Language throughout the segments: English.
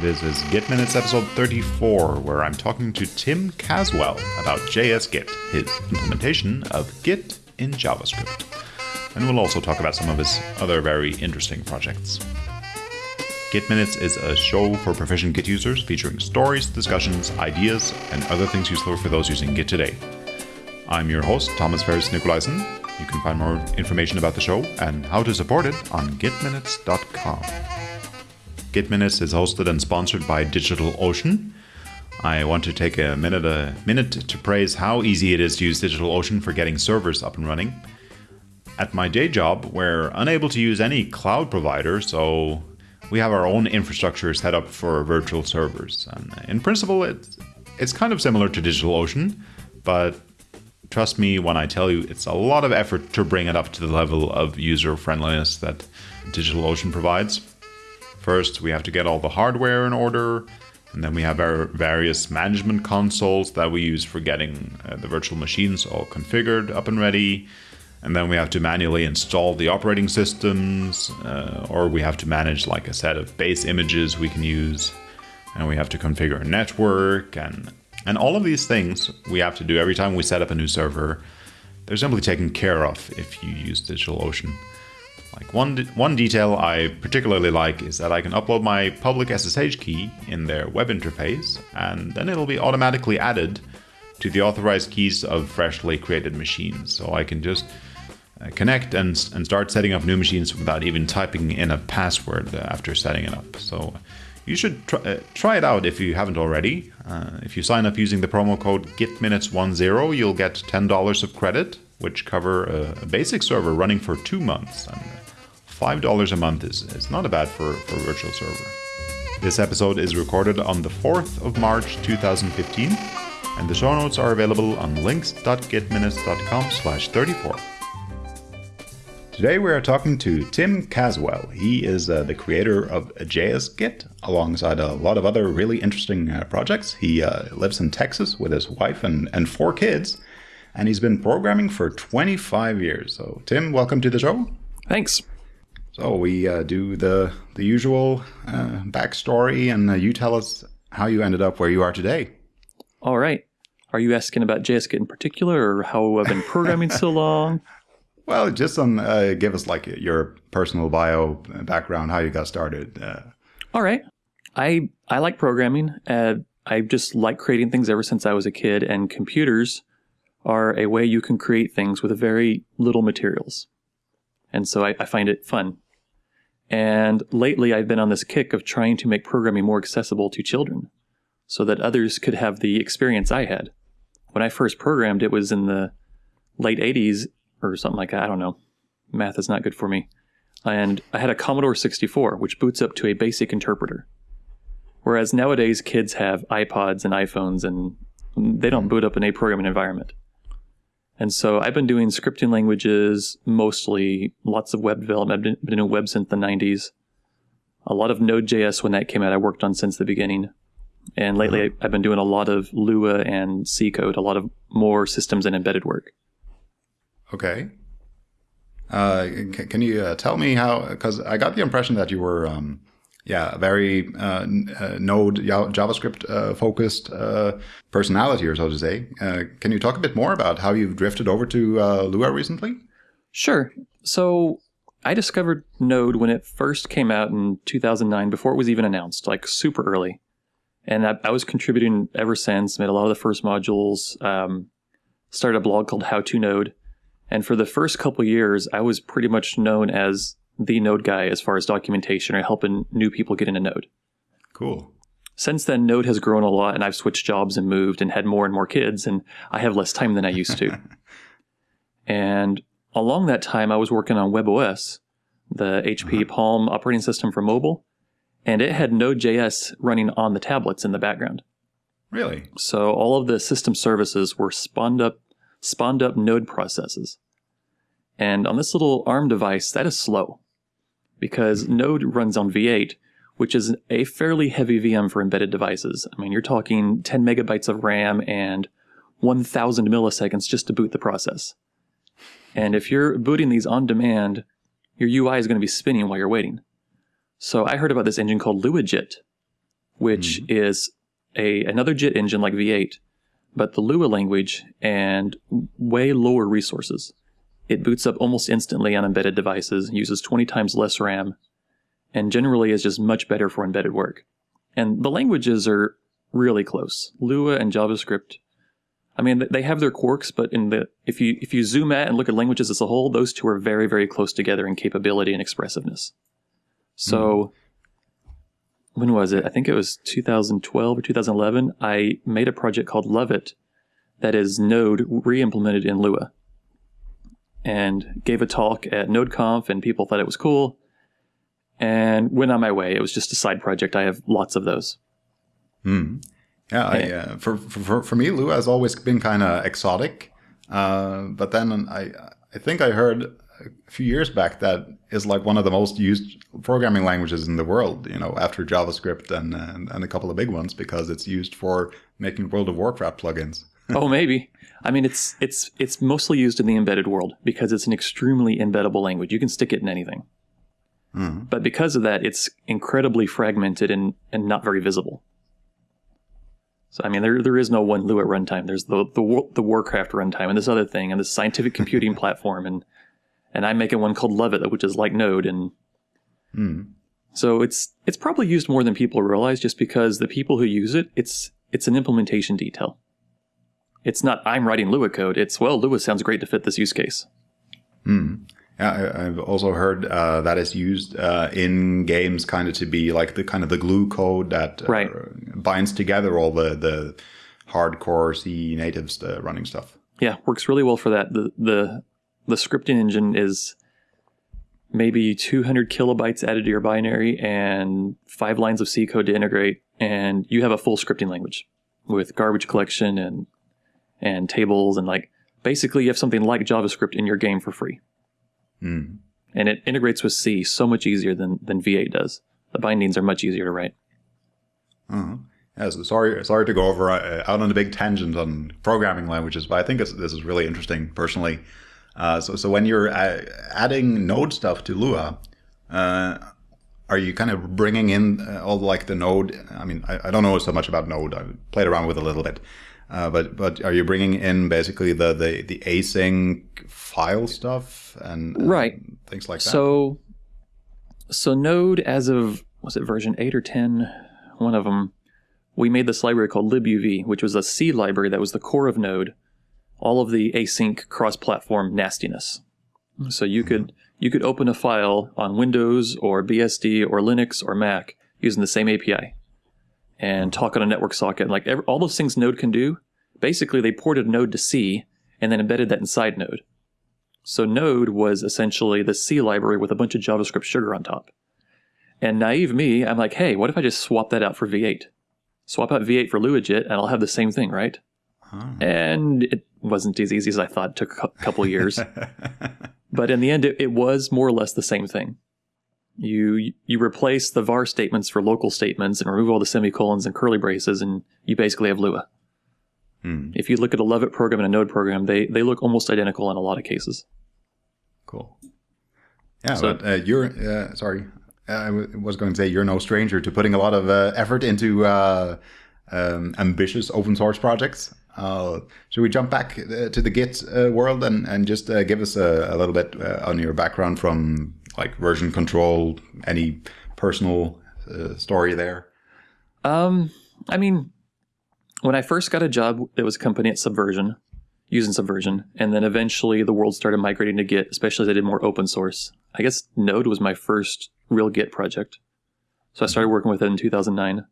This is Git Minutes episode 34, where I'm talking to Tim Caswell about JS Git, his implementation of Git in JavaScript. And we'll also talk about some of his other very interesting projects. Git Minutes is a show for proficient Git users featuring stories, discussions, ideas, and other things useful for those using Git today. I'm your host, Thomas Ferris Nikolaisen. You can find more information about the show and how to support it on gitminutes.com. Git Minutes is hosted and sponsored by DigitalOcean. I want to take a minute a minute to praise how easy it is to use DigitalOcean for getting servers up and running. At my day job, we're unable to use any cloud provider, so we have our own infrastructure set up for virtual servers. And in principle, it's, it's kind of similar to DigitalOcean, but Trust me when I tell you it's a lot of effort to bring it up to the level of user friendliness that DigitalOcean provides. First, we have to get all the hardware in order, and then we have our various management consoles that we use for getting uh, the virtual machines all configured, up and ready. And then we have to manually install the operating systems, uh, or we have to manage like a set of base images we can use. And we have to configure a network and and all of these things we have to do every time we set up a new server. They're simply taken care of if you use DigitalOcean. Like one one detail I particularly like is that I can upload my public SSH key in their web interface, and then it'll be automatically added to the authorized keys of freshly created machines. So I can just uh, connect and, and start setting up new machines without even typing in a password after setting it up. So you should try, uh, try it out if you haven't already. Uh, if you sign up using the promo code GitMinutes10, you'll get $10 of credit, which cover a, a, basic server running for two months. And $5 a month is, is not a bad for, for a virtual server. This episode is recorded on the 4th of March 2015, and the show notes are available on links.gitminutes.com slash 34. Today we are talking to Tim Caswell. He is uh, the creator of JS Git alongside a lot of other really interesting uh, projects. He uh, lives in Texas with his wife and, and four kids, and he's been programming for 25 years. So, Tim, welcome to the show. Thanks. So, we uh, do the, the usual uh, backstory, and uh, you tell us how you ended up where you are today. All right. Are you asking about JS in particular, or how I've been programming so long? Well, just some uh, give us like your personal bio background, how you got started. Uh, All right, I I like programming. Uh, I just like creating things ever since I was a kid, and computers are a way you can create things with very little materials, and so I, I find it fun. And lately, I've been on this kick of trying to make programming more accessible to children, so that others could have the experience I had. When I first programmed, it was in the late 80s or something like that. I don't know. Math is not good for me. And I had a Commodore 64, which boots up to a basic interpreter. Whereas nowadays, kids have iPods and iPhones and they don't hmm. boot up in a programming environment. And so I've been doing scripting languages mostly, lots of web development. I've been doing web since the 90s. A lot of Node.js when that came out, I worked on since the beginning. And lately, I've been doing a lot of Lua and C code, a lot of more systems and embedded work. Okay. Uh, can, can, you uh, tell me how? Because I got the impression that you were, um, yeah, very uh, uh Node JavaScript uh, focused uh, personality, or so to say. can you talk a bit more about how you've drifted over to Lua recently? Sure. So I discovered Node when it first came out in 2009, before it was even announced, like super early. And I, I was contributing ever since. Made a lot of the first modules. Um, started a blog called How to Node and for the first couple years, I was pretty much known as the Node guy as far as documentation or helping new people get into Node. Cool. Since then, Node has grown a lot, and I've switched jobs and moved and had more and more kids, and I have less time than I used to. and along that time, I was working on WebOS, the HP uh-huh. Palm operating system for mobile, and it had Node.js running on the tablets in the background. Really? So all of the system services were spawned up spawned up node processes. And on this little ARM device, that is slow because Node runs on V8, which is a fairly heavy VM for embedded devices. I mean, you're talking 10 megabytes of RAM and 1000 milliseconds just to boot the process. And if you're booting these on demand, your UI is going to be spinning while you're waiting. So I heard about this engine called LuaJIT which mm-hmm. is a another JIT engine like V8, but the Lua language and way lower resources. It boots up almost instantly on embedded devices, uses 20 times less RAM, and generally is just much better for embedded work. And the languages are really close. Lua and JavaScript. I mean, they have their quirks, but in the if you if you zoom out and look at languages as a whole, those two are very very close together in capability and expressiveness. So, hmm. when was it? I think it was 2012 or 2011. I made a project called Luvit that is Node re-implemented in Lua, and gave a talk at NodeConf, and people thought it was cool, and went on my way. It was just a side project. I have lots of those. Yeah, I, uh, for, for for me, Lua has always been kind of exotic. Uh, but then I I think I heard a few years back that is like one of the most used programming languages in the world. You know, after JavaScript and and, and a couple of big ones because it's used for making World of Warcraft plugins. Oh, maybe. I mean, it's it's it's mostly used in the embedded world because it's an extremely embeddable language. You can stick it in anything. Hmm. But because of that, it's incredibly fragmented and, and not very visible. So I mean, there there is no one Lua runtime. There's the the the Warcraft runtime and this other thing and this scientific computing platform and and I'm making one called Luvit, which is like Node and hmm. so it's it's probably used more than people realize just because the people who use it, it's it's an implementation detail. It's not I'm writing Lua code. It's well, Lua sounds great to fit this use case. Yeah, I, I've also heard uh, that is used uh, in games kind of to be like the kind of the glue code that uh, Right. binds together all the the hardcore C natives uh, running stuff. Yeah, works really well for that. The the the scripting engine is maybe 200 kilobytes added to your binary and five lines of C code to integrate, and you have a full scripting language with garbage collection and and tables and like basically you have something like JavaScript in your game for free. And it integrates with C so much easier than than V8 does. The bindings are much easier to write. Yeah, so sorry, sorry to go over uh, out on a big tangent on programming languages, but I think this is really interesting personally. Uh, so, so when you're uh, adding Node stuff to Lua, uh, are you kind of bringing in uh, all like the Node? I mean, I, I don't know so much about Node. I played around with it a little bit, uh, but but are you bringing in basically the the, the async file stuff and, and Right. things like that? So, so Node, as of was it version eight or ten, one of them, we made this library called libuv, which was a C library that was the core of Node, all of the async cross-platform nastiness. So you could you could open a file on Windows or BSD or Linux or Mac using the same API, and talk on a network socket. Like every, all those things Node can do, basically they ported Node to C and then embedded that inside Node. So Node was essentially the C library with a bunch of JavaScript sugar on top. And naive me, I'm like, hey, what if I just swap that out for V8? Swap out V8 for LuaJIT, and I'll have the same thing, right? And it wasn't as easy as I thought. It took a couple years. but in the end, it, it was more or less the same thing. You you replace the var statements for local statements and remove all the semicolons and curly braces, and you basically have Lua. If you look at a Love program and a Node program, they they look almost identical in a lot of cases. Cool. Yeah, So- but uh, you're uh, sorry. I w- was going to say you're no stranger to putting a lot of uh, effort into uh, um, ambitious open source projects. Uh, should we jump back uh, to the Git uh, world and, and just uh, give us a, a little bit uh, on your background from like version control, any personal uh, story there? Um, I mean, when I first got a job, it was a company at Subversion, using Subversion, and then eventually the world started migrating to Git, especially as I did more open source. I guess Node was my first real Git project, so I started working with it in 2009.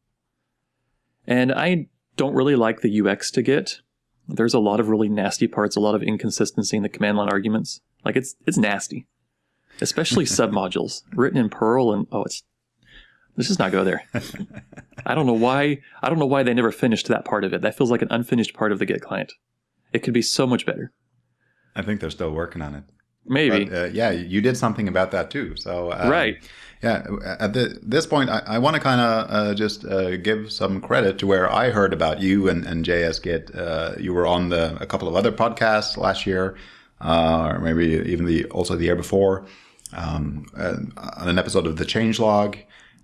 And I don't really like the UX to Git. There's a lot of really nasty parts, a lot of inconsistency in the command line arguments. Like it's it's nasty, especially submodules written in Perl, and oh, it's let's just not go there. I don't know why. I don't know why they never finished that part of it. That feels like an unfinished part of the Git client. It could be so much better. I think they're still working on it. Maybe. But, uh, yeah, you did something about that too. So um, Right. Yeah, at the, this point, I, I want to kind of uh, just uh, give some credit to where I heard about you and, and JS Git. Uh, you were on the, a couple of other podcasts last year, uh, or maybe even the also the year before, um, uh, on an episode of the Changelog.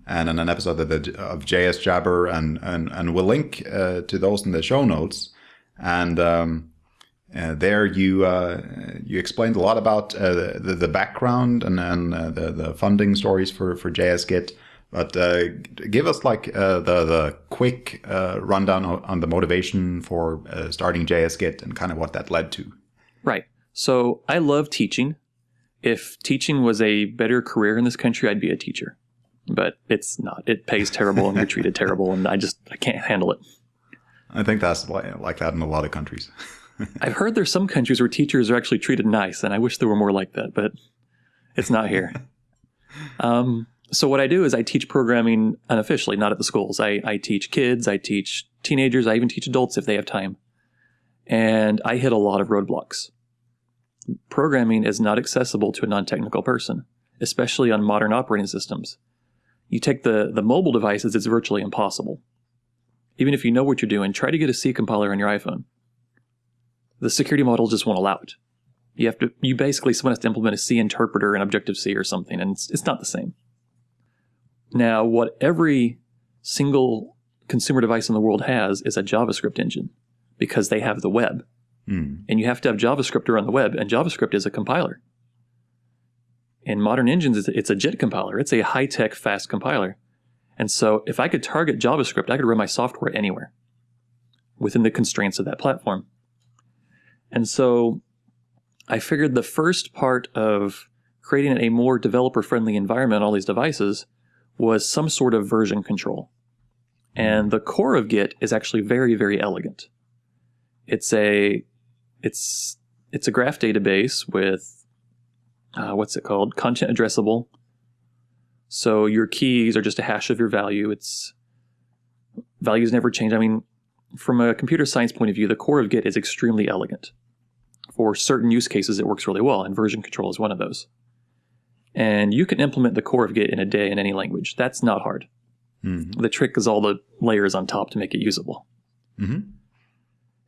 and in an episode of, the, of JS Jabber, and, and, and we'll link uh, to those in the show notes. And um, uh, there you uh, you explained a lot about uh, the, the background and, and uh, the, the funding stories for, for JS Git. But give us like the the quick rundown on the motivation for starting JS Git and kind of what that led to. Right. So I love teaching. If teaching was a better career in this country, I'd be a teacher. But it's not. It pays terrible and you're treated terrible, and I just I can't handle it. I think that's like that in a lot of countries. I've heard there's some countries where teachers are actually treated nice, and I wish there were more like that, but it's not here. um, so what I do is I teach programming unofficially, not at the schools. I, I teach kids, I teach teenagers, I even teach adults if they have time. And I hit a lot of roadblocks. Programming is not accessible to a non-technical person, especially on modern operating systems. You take the, the mobile devices, it's virtually impossible. Even if you know what you're doing, try to get a C compiler on your iPhone the security model just won't allow it. You have to, you basically, someone has to implement a C interpreter in Objective C or something, and it's, it's not the same. Now, what every single consumer device in the world has is a JavaScript engine because they have the web. Mm. And you have to have JavaScript to run the web, and JavaScript is a compiler. In modern engines, it's a JIT compiler. It's a high tech, fast compiler. And so, if I could target JavaScript, I could run my software anywhere within the constraints of that platform. And so I figured the first part of creating a more developer friendly environment on all these devices was some sort of version control. And the core of Git is actually very, very elegant. It's a it's it's a graph database with uh, what's it called? Content addressable. So your keys are just a hash of your value. It's values never change. I mean, from a computer science point of view, the core of Git is extremely elegant. For certain use cases, it works really well, and version control is one of those. And you can implement the core of Git in a day in any language. That's not hard. Mm-hmm. The trick is all the layers on top to make it usable. Mm-hmm.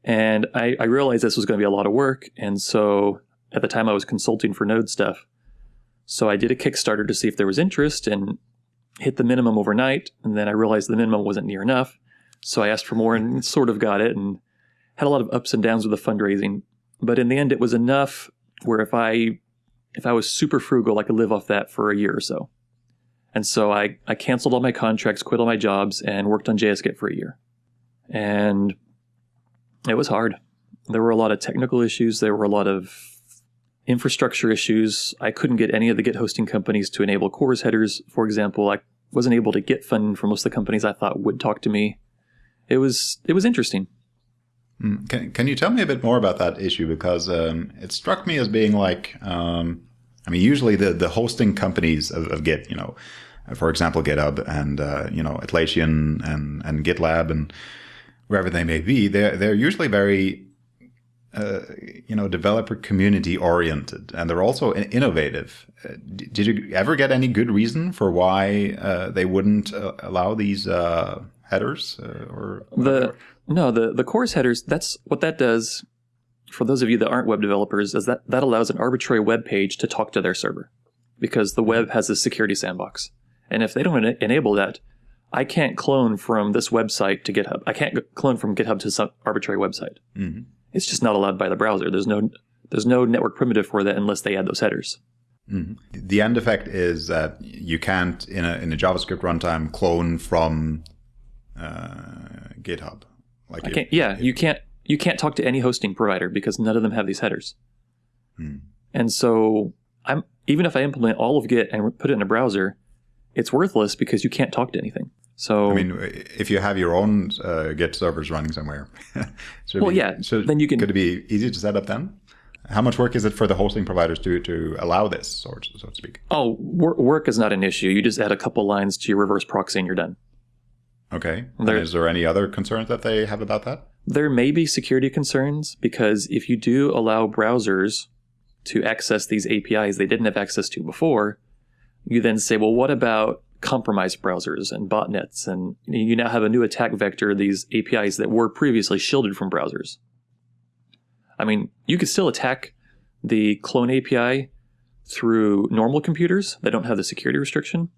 And I, I realized this was going to be a lot of work. And so at the time, I was consulting for Node stuff. So I did a Kickstarter to see if there was interest and hit the minimum overnight. And then I realized the minimum wasn't near enough. So I asked for more and sort of got it and had a lot of ups and downs with the fundraising. But in the end, it was enough where if I if I was super frugal, I could live off that for a year or so. And so I, I canceled all my contracts, quit all my jobs, and worked on JSGit for a year. And it was hard. There were a lot of technical issues. There were a lot of infrastructure issues. I couldn't get any of the Git hosting companies to enable CORS headers, for example. I wasn't able to get funding from most of the companies I thought would talk to me it was it was interesting. Hmm. Can Can you tell me a bit more about that issue because um, it struck me as being like um, I mean usually the the hosting companies of, of Git you know for example GitHub and uh, you know Atlassian and and GitLab and wherever they may be they're they're usually very uh, you know, developer community oriented, and they're also innovative. Uh, did you ever get any good reason for why uh, they wouldn't uh, allow these uh, headers uh, or the no the the CORS headers. That's what that does. For those of you that aren't web developers, is that that allows an arbitrary web page to talk to their server, because the web has a security sandbox, and if they don't en- enable that, I can't clone from this website to GitHub. I can't clone from GitHub to some arbitrary website. Mm-hmm. It's just not allowed by the browser. There's no there's no network primitive for that unless they add those headers. Mm-hmm. The end effect is that you can't in a in a JavaScript runtime clone from uh, GitHub. Like, I can't, yeah, you can't you can't talk to any hosting provider because none of them have these headers. Hmm. And so I'm even if I implement all of Git and put it in a browser, it's worthless because you can't talk to anything. So I mean, if you have your own uh, Git servers running somewhere, well, be, yeah, so then you can. Could it be easy to set up then? How much work is it for the hosting providers to to allow this, sort so to speak? Oh, work is not an issue. You just add a couple lines to your reverse proxy and you're done. Okay. There, is there any other concerns that they have about that? There may be security concerns because if you do allow browsers to access these APIs they didn't have access to before, you then say, well, what about compromised browsers and botnets? And you now have a new attack vector, these APIs that were previously shielded from browsers. I mean, you could still attack the clone API through normal computers that don't have the security restriction,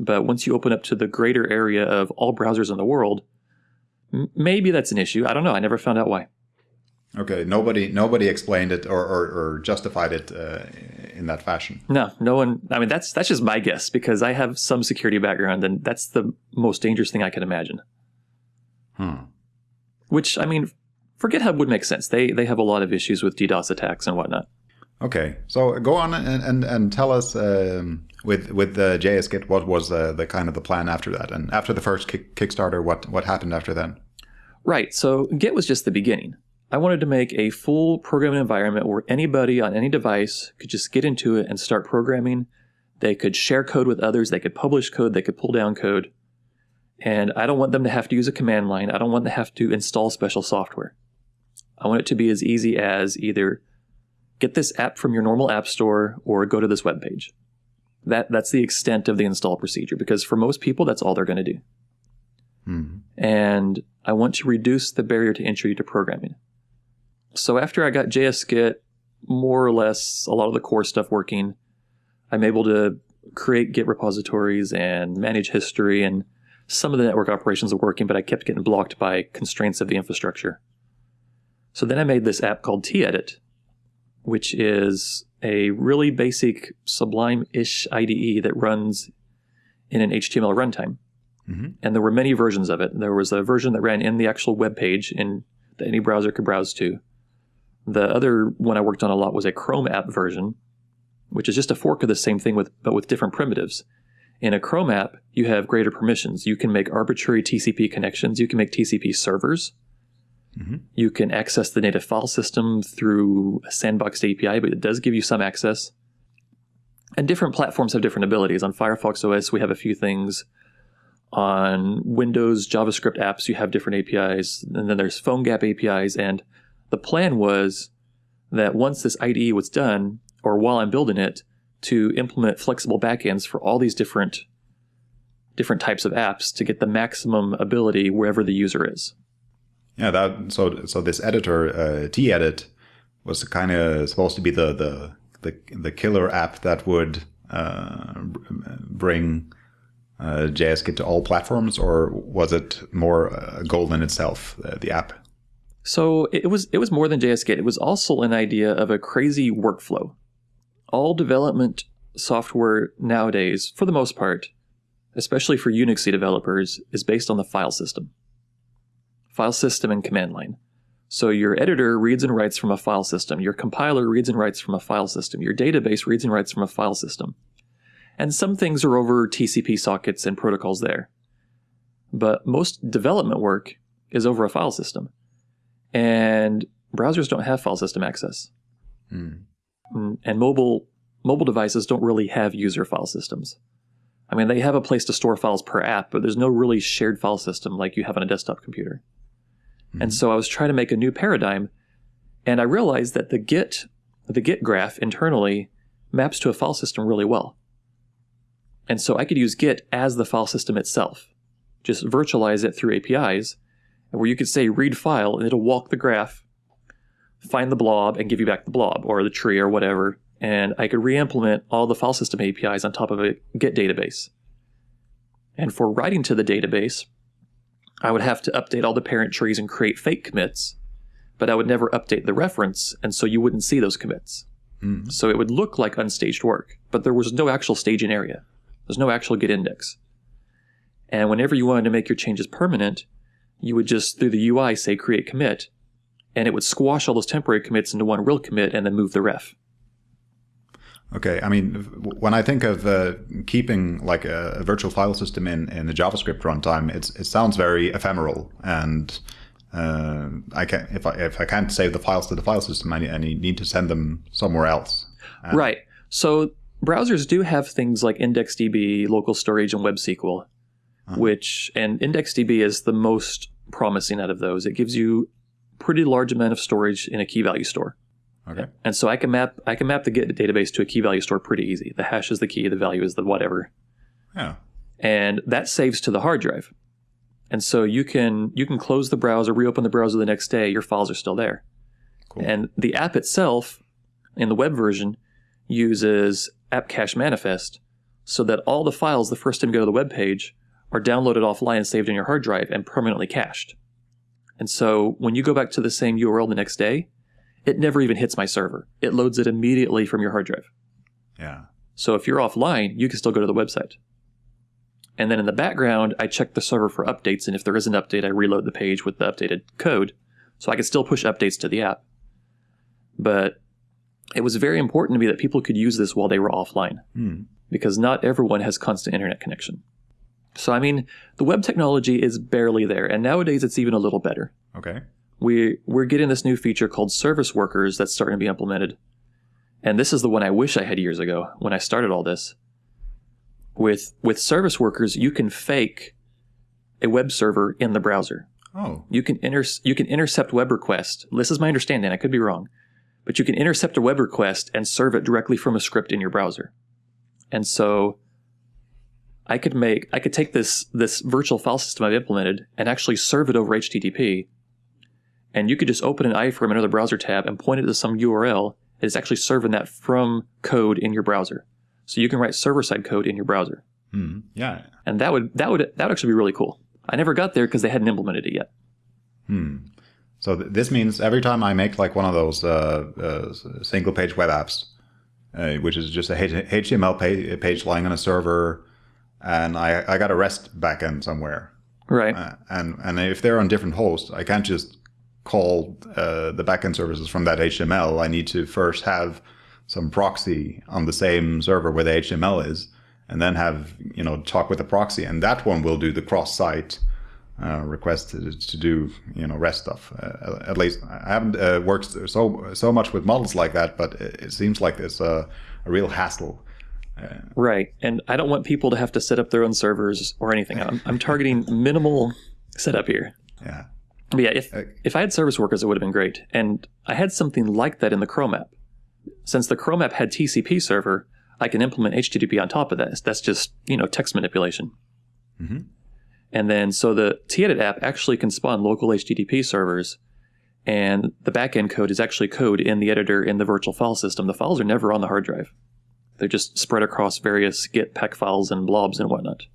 But once you open up to the greater area of all browsers in the world, maybe that's an issue. I don't know. I never found out why. Okay, nobody nobody explained it or, or, or justified it uh, in that fashion. No, no one. I mean, that's that's just my guess because I have some security background, and that's the most dangerous thing I can imagine. Hmm. Which I mean, for GitHub would make sense. They they have a lot of issues with DDoS attacks and whatnot. Okay, so go on and and, and tell us um, with with the JSGit what was uh, the kind of the plan after that, and after the first kick, Kickstarter, what what happened after then? Right. So Git was just the beginning. I wanted to make a full programming environment where anybody on any device could just get into it and start programming. They could share code with others. They could publish code. They could pull down code. And I don't want them to have to use a command line. I don't want them to have to install special software. I want it to be as easy as either get this app from your normal app store or go to this web page. That, that's the extent of the install procedure because for most people, that's all they're going to do. Hmm. And I want to reduce the barrier to entry to programming. So after I got JSGit, more or less a lot of the core stuff working, I'm able to create Git repositories and manage history and some of the network operations are working, but I kept getting blocked by constraints of the infrastructure. So then I made this app called tedit, which is a really basic Sublime-ish IDE that runs in an HTML runtime. Mhm. And there were many versions of it. There was a version that ran in the actual web page in that any browser could browse to. The other one I worked on a lot was a Chrome app version, which is just a fork of the same thing with but with different primitives. In a Chrome app, you have greater permissions. You can make arbitrary TCP connections. You can make TCP servers. Mhm. You can access the native file system through a sandboxed API, but it does give you some access. And different platforms have different abilities. On Firefox OS, we have a few things. On Windows JavaScript apps, you have different APIs. And then there's PhoneGap APIs. And the plan was that once this IDE was done, or while I'm building it, to implement flexible backends for all these different different types of apps to get the maximum ability wherever the user is. Yeah, that so so this editor uh, tedit was kind of supposed to be the the the, the killer app that would uh, bring uh, JSGit to all platforms, or was it more a goal in itself, uh, the app? So it was it was more than JSGit. It was also an idea of a crazy workflow. All development software nowadays, for the most part, especially for Unixy developers, is based on the file system. File system and command line. So your editor reads and writes from a file system. Your compiler reads and writes from a file system. Your database reads and writes from a file system. And some things are over TCP sockets and protocols there. But most development work is over a file system. And browsers don't have file system access. Hmm. Mm, And mobile mobile devices don't really have user file systems. I mean, they have a place to store files per app, but there's no really shared file system like you have on a desktop computer. And so I was trying to make a new paradigm, and I realized that the Git the Git graph internally maps to a file system really well. And so I could use Git as the file system itself. Just virtualize it through APIs, where you could say read file and it'll walk the graph, find the blob, and give you back the blob or the tree or whatever. And I could re-implement all the file system APIs on top of a Git database. And for writing to the database, I would have to update all the parent trees and create fake commits, but I would never update the reference, and so you wouldn't see those commits. Hmm. So it would look like unstaged work, but there was no actual staging area. There's no actual Git index. And whenever you wanted to make your changes permanent, you would just, through the UI, say create commit, and it would squash all those temporary commits into one real commit and then move the ref. Okay, I mean, when I think of uh, keeping like a, a virtual file system in, in the JavaScript runtime, it's, it sounds very ephemeral, and uh, I can if I if I can't save the files to the file system, I, I need to send them somewhere else. And- Right. So browsers do have things like IndexedDB, local storage, and WebSQL, which and IndexedDB is the most promising out of those. It gives you pretty large amount of storage in a key value store. Okay. And so I can map I can map the Git database to a key value store pretty easy. The hash is the key, the value is the whatever. Yeah. And that saves to the hard drive. And so you can you can close the browser, reopen the browser the next day, your files are still there. Cool. And the app itself in the web version uses app cache manifest. so that all the files the first time you go to the web page are downloaded offline and saved in your hard drive and permanently cached. And so when you go back to the same URL the next day, it never even hits my server. It loads it immediately from your hard drive. Yeah. So if you're offline, you can still go to the website. And then in the background, I check the server for updates. And if there is an update, I reload the page with the updated code. So I can still push updates to the app. But it was very important to me that people could use this while they were offline Hmm. because not everyone has constant internet connection. So, I mean, the web technology is barely there. And nowadays, it's even a little better. Okay. we we're getting this new feature called service workers that's starting to be implemented. And this is the one I wish I had years ago when I started all this. With with service workers, you can fake a web server in the browser. Oh. You can inter- you can intercept web request. This is my understanding. I could be wrong, but you can intercept a web request and serve it directly from a script in your browser. And so, I could make I could take this this virtual file system I've implemented and actually serve it over HTTP. And you could just open an iframe in another browser tab and point it to some URL. It is actually serving that from code in your browser. So you can write server side code in your browser, Hmm. Yeah. and that would that would that would actually be really cool. I never got there because they hadn't implemented it yet. Hmm. So th- this means every time I make like one of those uh, uh, single page web apps, uh, which is just a H- HTML pa- page lying on a server, and I, I got a REST backend somewhere, Right. uh, and and if they're on different hosts, I can't just call uh, the backend services from that HTML. I need to first have some proxy on the same server where the HTML is, and then have you know talk with the proxy, and that one will do the cross-site uh, request to, to do you know REST stuff. Uh, at least I haven't uh, worked so so much with models like that, but it, it seems like it's a, a real hassle. Right. And I don't want people to have to set up their own servers or anything. I'm, I'm targeting minimal setup here. Yeah. But yeah, if Uh, if I had service workers, it would have been great. And I had something like that in the Chrome app. Since the Chrome app had TCP server, I can implement HTTP on top of that. That's just you know text manipulation. Mhm. And then so the Tedit app actually can spawn local HTTP servers, and the backend code is actually code in the editor in the virtual file system. The files are never on the hard drive; they're just spread across various Git pack files and blobs and whatnot.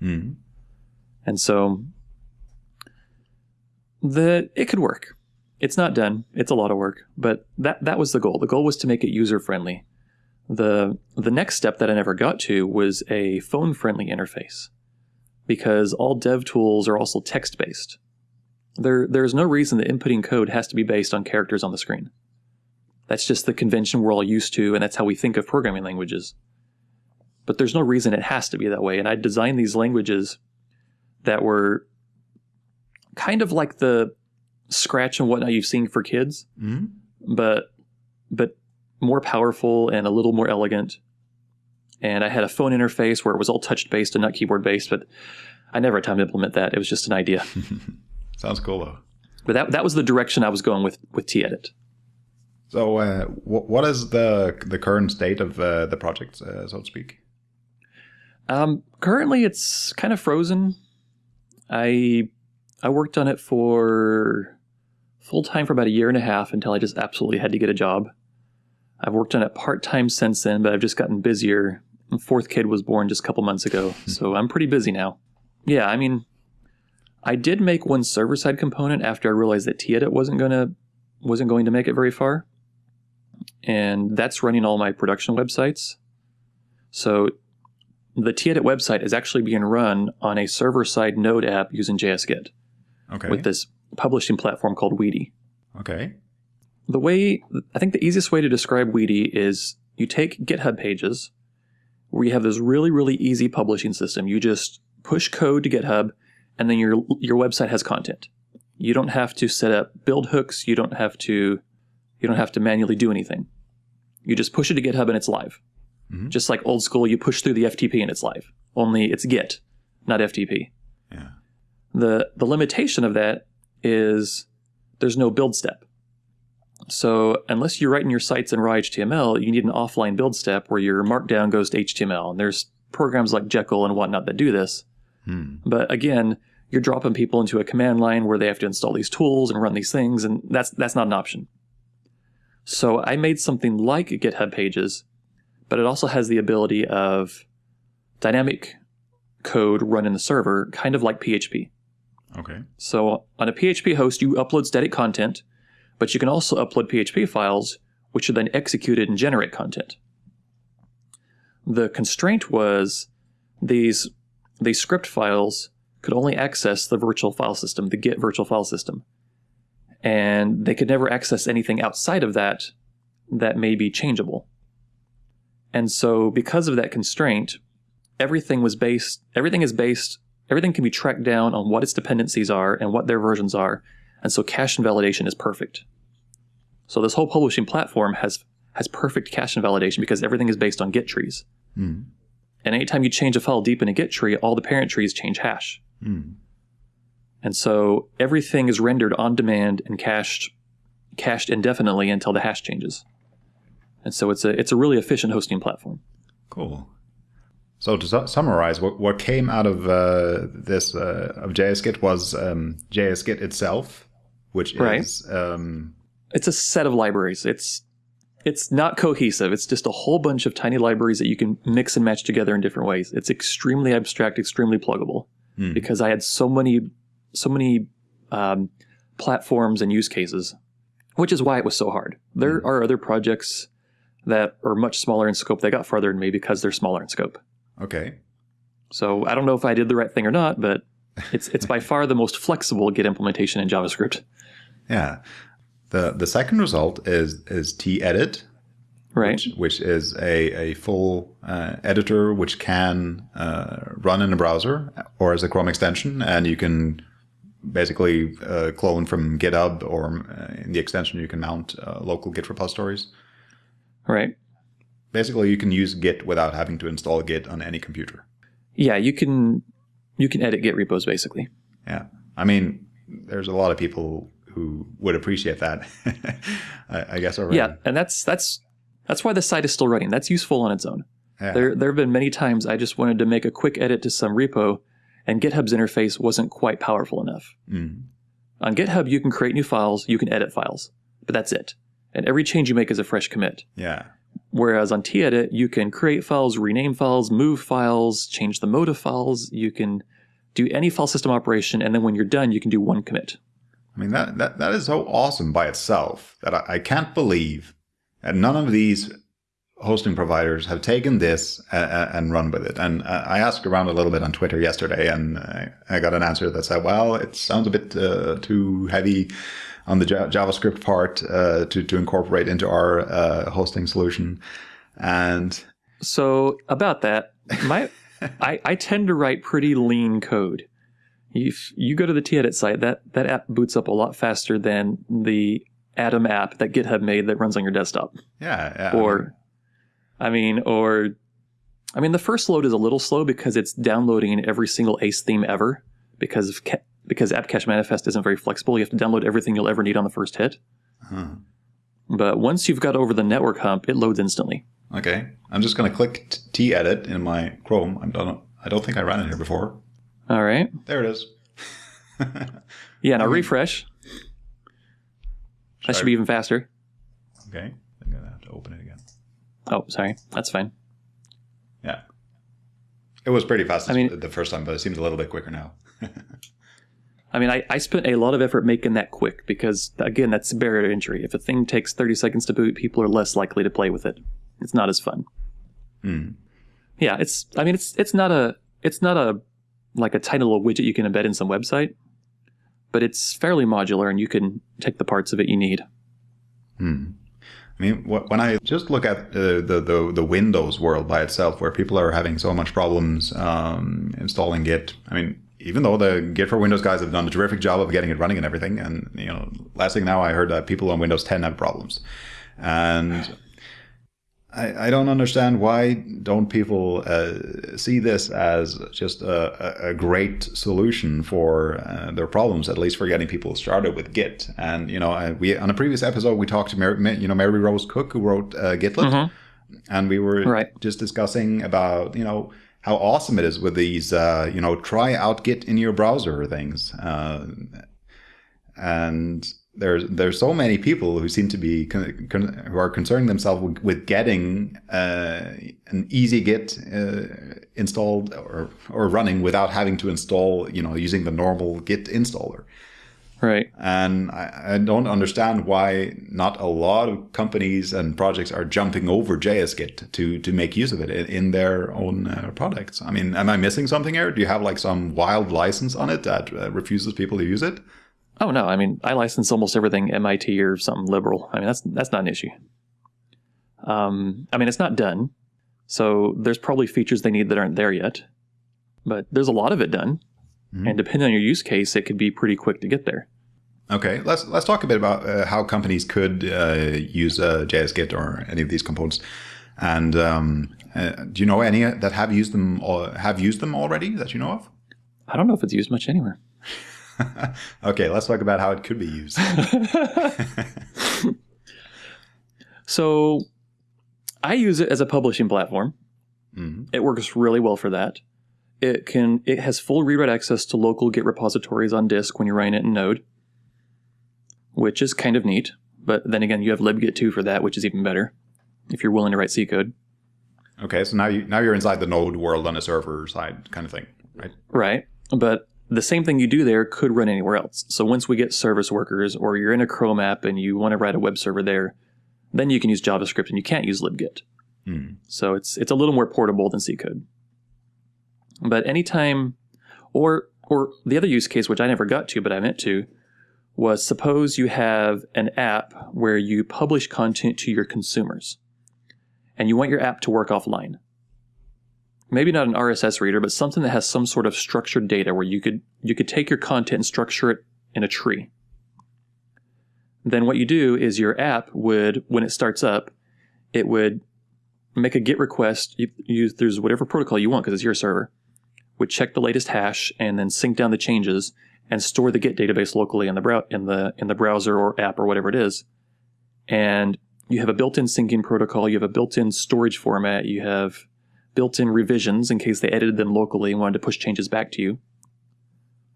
Mhm. And so the it could work. It's not done. It's a lot of work, but that that was the goal. The goal was to make it user friendly. The the next step that I never got to was a phone friendly interface because all dev tools are also text based. There there's no reason that inputting code has to be based on characters on the screen. That's just the convention we're all used to and that's how we think of programming languages. But there's no reason it has to be that way and I designed these languages that were kind of like the scratch and whatnot you've seen for kids, Mhm. but but more powerful and a little more elegant. And I had a phone interface where it was all touch based and not keyboard based, but I never had time to implement that. It was just an idea. Sounds cool though. but that that was the direction I was going with with T-Edit. So, uh, wh- what is the the current state of uh, the project, uh, so to speak? Um, currently, it's kind of frozen. I I worked on it for full time for about a year and a half until I just absolutely had to get a job. I've worked on it part time since then, but I've just gotten busier. My fourth kid was born just a couple months ago, so I'm pretty busy now. Yeah, I mean, I did make one server side component after I realized that Tedit wasn't gonna wasn't going to make it very far, and that's running all my production websites. So the Tedit website is actually being run on a server side Node app using JSGit Okay. with this publishing platform called Wheaty. okay. The way I think the easiest way to describe Wheaty is you take GitHub pages where you have this really really easy publishing system. You just push code to GitHub and then your your website has content. You don't have to set up build hooks, you don't have to you don't have to manually do anything. You just push it to GitHub and it's live. Mhm. Just like old school, you push through the FTP and it's live. Only it's Git, not FTP. Yeah. The the limitation of that is there's no build step. So unless you're writing your sites in raw HTML, you need an offline build step where your markdown goes to HTML. And there's programs like Jekyll and whatnot that do this. Hmm. But again, you're dropping people into a command line where they have to install these tools and run these things, and that's that's not an option. So I made something like GitHub Pages, but it also has the ability of dynamic code run in the server, kind of like PHP. Okay. So on a PHP host, you upload static content, but you can also upload PHP files, which are then executed and generate content. The constraint was these these script files could only access the virtual file system, the Git virtual file system, and they could never access anything outside of that that may be changeable. And so, because of that constraint, everything was based. Everything is based. Everything can be tracked down on what its dependencies are and what their versions are, and so cache invalidation is perfect. So this whole publishing platform has has perfect cache invalidation because everything is based on Git trees. Mm. And anytime you change a file deep in a Git tree, all the parent trees change hash. Mm. And so everything is rendered on demand and cached cached indefinitely until the hash changes. And so it's a it's a really efficient hosting platform. Cool. So to su- summarize, what, what came out of uh, this uh, of JSGit was um, JSGit itself, which Right. is um, It's a set of libraries. It's it's not cohesive. It's just a whole bunch of tiny libraries that you can mix and match together in different ways. It's extremely abstract, extremely pluggable Hmm. because I had so many so many um, platforms and use cases, which is why it was so hard. There are other projects that are much smaller in scope. They got farther than me because they're smaller in scope. okay. So I don't know if I did the right thing or not, but it's it's by far the most flexible Git implementation in JavaScript. Yeah. The the second result is is t-edit, Right. which, which is a, a full uh, editor which can uh, run in a browser or as a Chrome extension, and you can basically uh, clone from GitHub or uh, in the extension you can mount uh, local Git repositories. Right. Basically, you can use Git without having to install Git on any computer. Yeah, you can you can edit Git repos basically. Yeah, I mean, there's a lot of people who would appreciate that. I, I guess already. Yeah, and that's that's that's why the site is still running. That's useful on its own. Yeah. There there have been many times I just wanted to make a quick edit to some repo, and GitHub's interface wasn't quite powerful enough. Mm. On GitHub, you can create new files, you can edit files, but that's it. And every change you make is a fresh commit. Yeah. Whereas on tedit, you can create files, rename files, move files, change the mode of files. You can do any file system operation, and then when you're done, you can do one commit. I mean that that that is so awesome by itself that I, I can't believe that none of these hosting providers have taken this uh, and run with it. And uh, I asked around a little bit on Twitter yesterday, and I, I got an answer that said, "Well, it sounds a bit uh, too heavy." On the Ja- JavaScript part uh, to to incorporate into our uh, hosting solution, and So about that, my I, I tend to write pretty lean code. If you go to the tedit site, that that app boots up a lot faster than the Atom app that GitHub made that runs on your desktop. yeah, yeah Or, I mean, or, I mean, the first load is a little slow because it's downloading every single Ace theme ever because of ca- because App Cache Manifest isn't very flexible. You have to download everything you'll ever need on the first hit. huh. But once you've got over the network hump, it loads instantly. okay. I'm just gonna click t- t-edit in my Chrome. I don't I don't think I ran it here before. All right. There it is. Yeah. Now refresh. That should Sorry. be even faster. Okay. I'm gonna have to open it. Oh, sorry. That's fine. Yeah. It was pretty fast I mean- the first time, but it seems a little bit quicker now. I mean, I, I spent a lot of effort making that quick because, again, that's a barrier to entry. If a thing takes 30 seconds to boot, people are less likely to play with it. It's not as fun. Hmm. Yeah, it's. I mean, it's it's not a it's not a like a tiny little widget you can embed in some website, but it's fairly modular and you can take the parts of it you need. Hmm. I mean, when I just look at uh, the, the the Windows world by itself, where people are having so much problems um, installing Git, I mean, even though the Git for Windows guys have done a terrific job of getting it running and everything, and you know, last thing now I heard that people on Windows 10 have problems, and I, I don't understand why don't people uh, see this as just a, a, great solution for uh, their problems, at least for getting people started with Git. And you know, I, we on a previous episode we talked to Mary, you know Mary Rose Cook who wrote uh, Gitlet, and we were Right. just discussing about you know how awesome it is with these uh, you know try out Git in your browser things, uh, and there's there's so many people who seem to be con- con- who are concerning themselves with, with getting uh, an easy Git uh, installed or or running without having to install, you know, using the normal Git installer. Right. And I, I don't understand why not a lot of companies and projects are jumping over JSGit to to make use of it in, in their own uh, products. I mean, am I missing something here? Do you have like some wild license on it that uh, refuses people to use it? Oh no, I mean I license almost everything MIT or something liberal. I mean that's that's not an issue. Um, I mean it's not done, so there's probably features they need that aren't there yet, but there's a lot of it done, Mm-hmm. and depending on your use case, it could be pretty quick to get there. Okay, let's let's talk a bit about uh, how companies could uh, use uh, JSGit or any of these components. And um, uh, do you know any that have used them or have used them already that you know of? I don't know if it's used much anywhere. okay, let's talk about how it could be used. So I use it as a publishing platform. Mhm. It works really well for that. It can it has full read access to local Git repositories on disk when you're running it in Node, which is kind of neat. But then again, you have libgit2 for that, which is even better if you're willing to write C code. Okay, so now you now you're inside the node world on a server side kind of thing, right? Right. But the same thing you do there could run anywhere else. So once we get service workers or you're in a Chrome app and you want to write a web server there, then you can use JavaScript and you can't use libgit. Hmm. So it's it's a little more portable than C code. But anytime or or the other use case which I never got to but I meant to was suppose you have an app where you publish content to your consumers and you want your app to work offline. Maybe not an RSS reader, but something that has some sort of structured data where you could you could take your content and structure it in a tree. Then what you do is your app would, when it starts up, it would make a GET request. You, use there's whatever protocol you want because it's your server. Would check the latest hash and then sync down the changes and store the Git database locally in the brow- in the in the browser or app or whatever it is. And you have a built-in syncing protocol. You have a built-in storage format. You have built-in revisions in case they edited them locally and wanted to push changes back to you.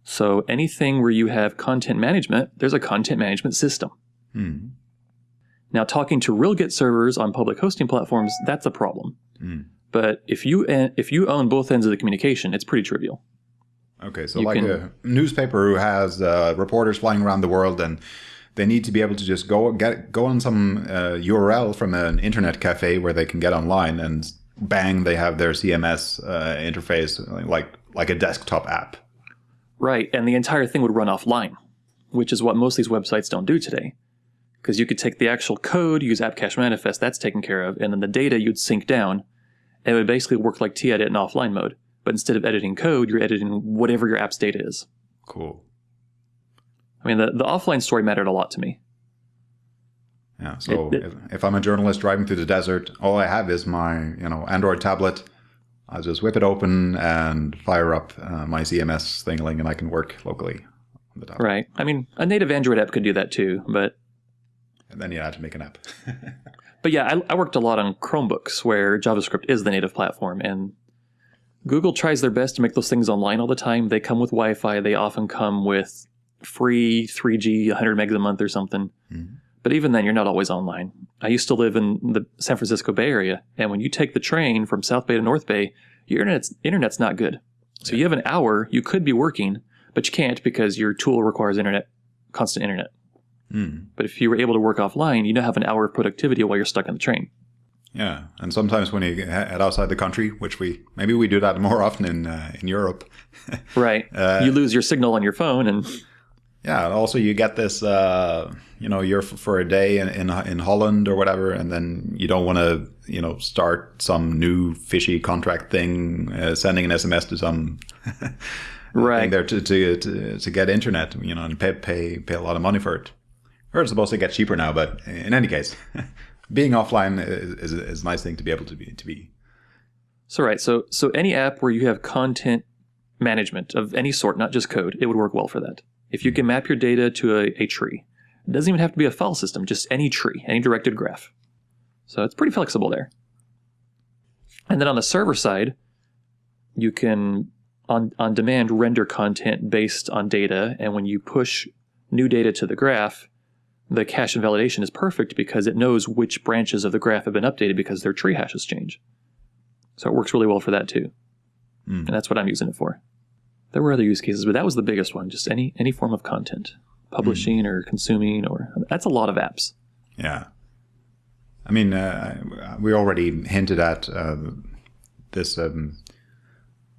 So anything where you have content management, there's a content management system. Hmm. Now, talking to real Git servers on public hosting platforms, that's a problem. Hmm. But if you if you own both ends of the communication, it's pretty trivial. Okay, so You like can- a newspaper who has uh, reporters flying around the world, and they need to be able to just go get go on some uh, URL from an internet cafe where they can get online, and bang, they have their CMS uh, interface like like a desktop app. Right, and the entire thing would run offline, which is what most of these websites don't do today. Because you could take the actual code, use app cache manifest, that's taken care of, and then the data you'd sync down, and it would basically work like t-edit in offline mode. But instead of editing code, you're editing whatever your app's data is. Cool. I mean, the, the offline story mattered a lot to me. Yeah. So It- it- if, if I'm a journalist driving through the desert, all I have is my you know Android tablet. I'll just whip it open and fire up uh, my CMS thingling, and I can work locally on the tablet. Right. I mean, a native Android app could do that too, but And then you had to make an app. But yeah, I, I worked a lot on Chromebooks where JavaScript is the native platform, and Google tries their best to make those things online all the time. They come with Wi-Fi. They often come with free 3G, 100 megs a month or something. Mhm. But even then, you're not always online. I used to live in the San Francisco Bay Area, and when you take the train from South Bay to North Bay, your internet's internet's not good. So you have an hour you could be working, but you can't because your tool requires internet, constant internet. Hmm. But if you were able to work offline, you now have an hour of productivity while you're stuck in the train. Yeah, and sometimes when you he- head outside the country, which we maybe we do that more often in uh, in Europe. Right. Uh, you lose your signal on your phone, and Yeah, and also you get this, uh, you know, you're f- for a day in, in in Holland or whatever, and then you don't want to, you know, start some new fishy contract thing, uh, sending an SMS to some thing right. there to, to to to get internet, you know, and pay pay pay a lot of money for it. Or it's supposed to get cheaper now, but in any case, being offline is, is, is a nice thing to be able to be to be. So right. So so any app where you have content management of any sort, not just code, it would work well for that. If you can map your data to a, a tree, it doesn't even have to be a file system, just any tree, any directed graph. So it's pretty flexible there. And then on the server side, you can on on demand render content based on data, and when you push new data to the graph, the cache invalidation is perfect because it knows which branches of the graph have been updated because their tree hashes change. So it works really well for that too. Mm. And that's what I'm using it for. There were other use cases, but that was the biggest one. Just any any form of content, publishing or consuming, or that's a lot of apps. Yeah. I mean, uh, we already hinted at uh, this um,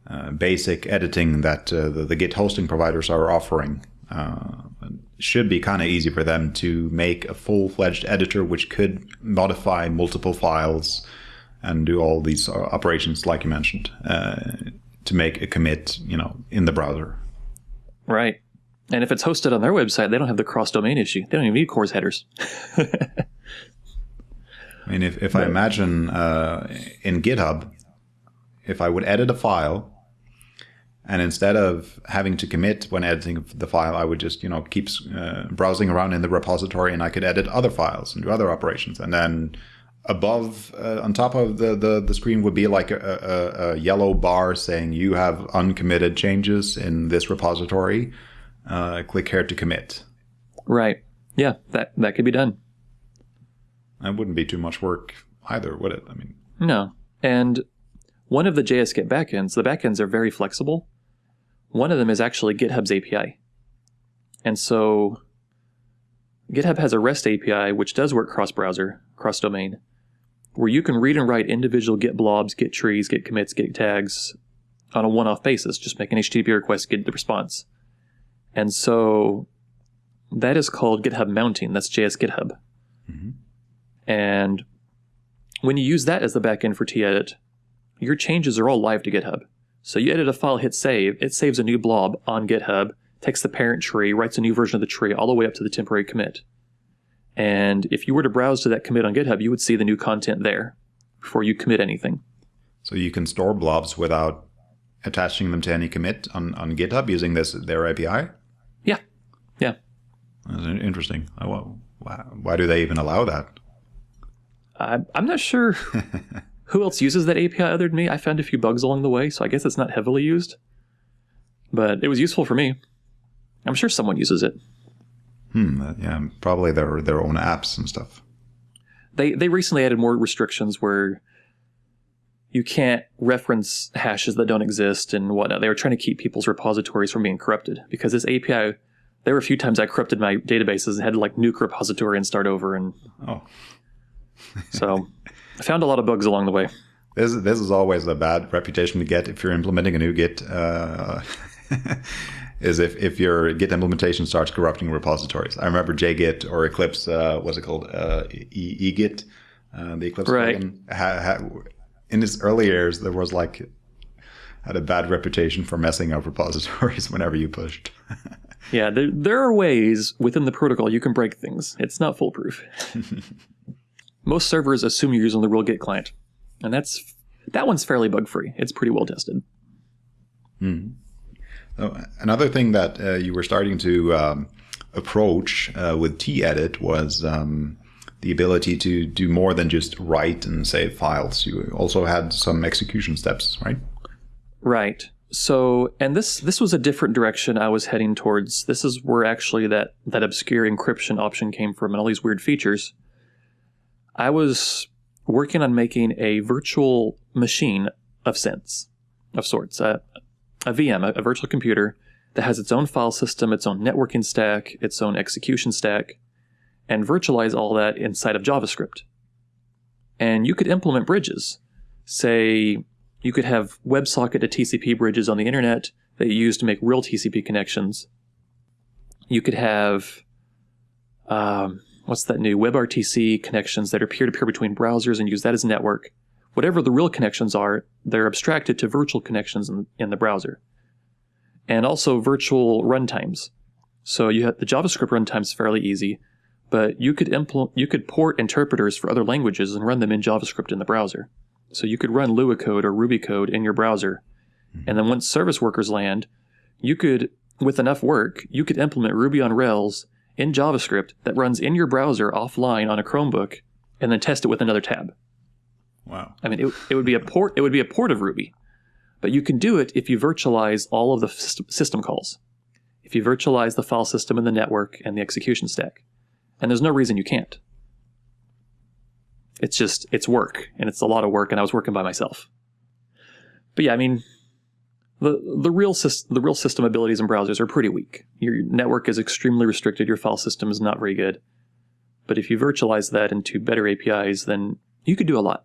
uh, basic editing that uh, the, the, Git hosting providers are offering. Uh, should be kind of easy for them to make a full-fledged editor which could modify multiple files and do all these uh, operations like you mentioned to make a commit, you know, in the browser. Right. And if it's hosted on their website, they don't have the cross domain issue. They don't even need CORS headers. I mean, if, if I imagine uh, in GitHub, if I would edit a file, and instead of having to commit when editing the file, I would just you know keep uh, browsing around in the repository, and I could edit other files and do other operations, and then above uh, on top of the, the, the screen would be like a, a, a, yellow bar saying you have uncommitted changes in this repository. Uh, click here to commit. Right. Yeah that that could be done. That wouldn't be too much work either would it? I mean no. And one of the jsgit backends the backends are very flexible. One of them is actually github's api and so github has a rest api which does work cross browser cross domain where you can read and write individual Git blobs, Git trees, Git commits, Git tags on a one off basis. Just make an HTTP request, get the response. And so that is called GitHub mounting. That's JS GitHub. Mm-hmm. And when you use that as the backend for tedit, your changes are all live to GitHub. So you edit a file, hit save, it saves a new blob on GitHub, takes the parent tree, writes a new version of the tree all the way up to the temporary commit. And if you were to browse to that commit on GitHub, you would see the new content there before you commit anything. So you can store blobs without attaching them to any commit on, on GitHub using this their API? Yeah. Yeah. That's interesting. Why, why do they even allow that? I, I'm not sure who else uses that API other than me. I found a few bugs along the way, so I guess it's not heavily used. But it was useful for me. I'm sure someone uses it. Hmm. Yeah, probably their their own apps and stuff. They they recently added more restrictions where you can't reference hashes that don't exist and whatnot. They were trying to keep people's repositories from being corrupted because this API. There were a few times I corrupted my databases and had to like nuke repository and start over. And oh, so I found a lot of bugs along the way. This this is always a bad reputation to get if you're implementing a new Git. Uh, is if, if your Git implementation starts corrupting repositories. I remember JGit or Eclipse, uh, what's it called? Uh, e- eGit, uh, the Eclipse right. plugin. Ha, ha, in its early years, there was like, had a bad reputation for messing up repositories whenever you pushed. yeah, there, there are ways within the protocol you can break things. It's not foolproof. Most servers assume you're using the real Git client, and that's that one's fairly bug free. It's pretty well tested. Hmm. Oh, another thing that uh, you were starting to um, approach uh, with tedit was um, the ability to do more than just write and save files. You also had some execution steps, right? Right. So, and this this was a different direction I was heading towards. This is where actually that that obscure encryption option came from, and all these weird features. I was working on making a virtual machine of sense, of sorts, uh, a VM, a, a virtual computer that has its own file system, its own networking stack, its own execution stack, and virtualize all that inside of JavaScript. And you could implement bridges. Say, you could have WebSocket to TCP bridges on the internet that you use to make real TCP connections. You could have, um, what's that new WebRTC connections that are peer to peer between browsers and use that as a network whatever the real connections are, they're abstracted to virtual connections in, in the browser. And also virtual runtimes. So you have the JavaScript runtime is fairly easy, but you could implement you could port interpreters for other languages and run them in JavaScript in the browser. So you could run Lua code or Ruby code in your browser. Mm-hmm. And then once service workers land, you could, with enough work, you could implement Ruby on Rails in JavaScript that runs in your browser offline on a Chromebook and then test it with another tab. Wow. I mean, it, it would be a port. It would be a port of Ruby, but you can do it if you virtualize all of the system calls. If you virtualize the file system and the network and the execution stack, And there's no reason you can't. It's just, it's work, and it's a lot of work, and I was working by myself. But yeah, I mean, the the real the real system abilities in browsers are pretty weak. Your network is extremely restricted. Your file system is not very good. But if you virtualize that into better APIs, then you could do a lot.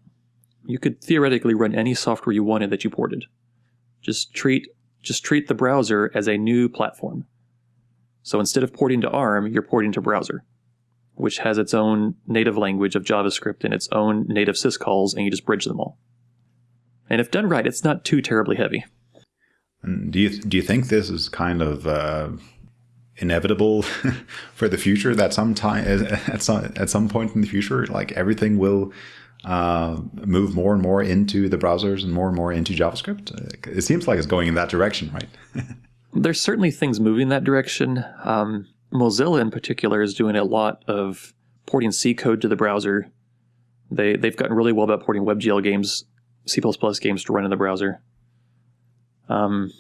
You could theoretically run any software you wanted that you ported. Just treat just treat the browser as a new platform. So instead of porting to ARM, you're porting to browser, which has its own native language of JavaScript and its own native syscalls, and you just bridge them all. And if done right, it's not too terribly heavy. And do you do you think this is kind of uh, inevitable for the future? That some time at some at some point in the future, like everything will uh, move more and more into the browsers and more and more into JavaScript. It seems like it's going in that direction, right? There's certainly things moving that direction. Um, Mozilla, in particular, is doing a lot of porting C code to the browser. They they've gotten really well about porting WebGL games, C++ games to run in the browser. Um,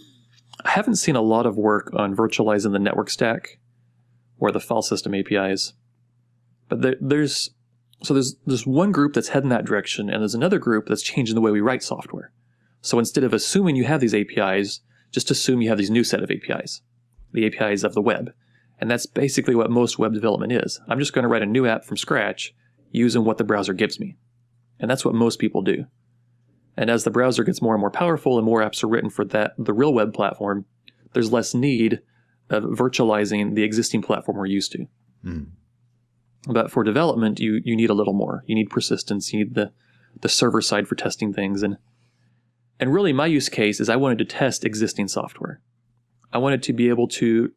I haven't seen a lot of work on virtualizing the network stack or the file system APIs, but there, there's so there's there's one group that's heading that direction, and there's another group that's changing the way we write software. So instead of assuming you have these APIs, just assume you have these new set of APIs, the APIs of the web, and that's basically what most web development is. I'm just going to write a new app from scratch using what the browser gives me, and that's what most people do. And as the browser gets more and more powerful and more apps are written for that the real web platform, there's less need of virtualizing the existing platform we're used to. Mm. But for development, you you need a little more. You need persistence. You need the the server side for testing things and and really my use case is I wanted to test existing software. I wanted to be able to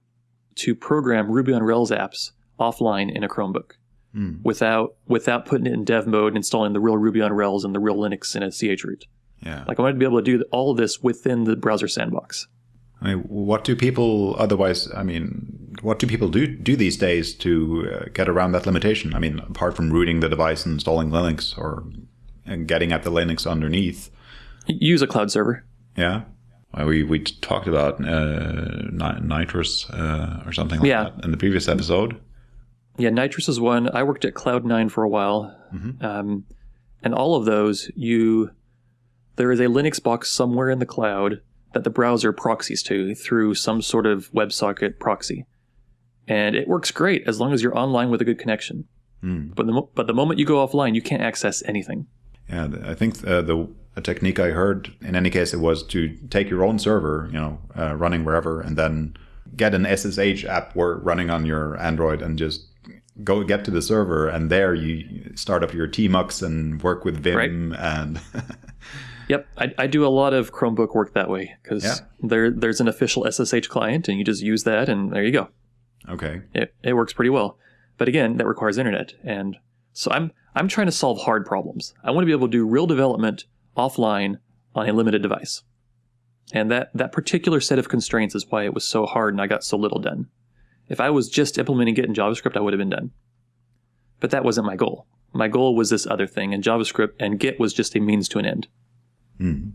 to program Ruby on Rails apps offline in a Chromebook mm. without without putting it in dev mode and installing the real Ruby on Rails and the real Linux in a chroot. Yeah. Like I wanted to be able to do all of this within the browser sandbox. I mean, what do people otherwise? I mean, what do people do do these days to uh, get around that limitation? I mean, apart from rooting the device and installing Linux or and getting at the Linux underneath, use a cloud server. Yeah, we we talked about uh, Nitrous uh, or something like yeah. that in the previous episode. Yeah, Nitrous is one. I worked at Cloud9 for a while, mm-hmm. um, and all of those, you there is a Linux box somewhere in the cloud that the browser proxies to through some sort of WebSocket proxy, and it works great as long as you're online with a good connection. Mm. But the but the moment you go offline, you can't access anything. Yeah, I think uh, the a technique I heard in any case it was to take your own server, you know, uh, running wherever, and then get an SSH app running on your Android and just go get to the server and there you start up your tmux and work with vim right. and yep I, I, do a lot of chromebook work that way because yeah. there there's an official ssh client and you just use that and there you go okay it, it works pretty well but again that requires internet and so i'm i'm trying to solve hard problems i want to be able to do real development offline on a limited device and that that particular set of constraints is why it was so hard and i got so little done if I was just implementing Git in JavaScript, I would have been done. But that wasn't my goal. My goal was this other thing, and JavaScript and Git was just a means to an end. Mm.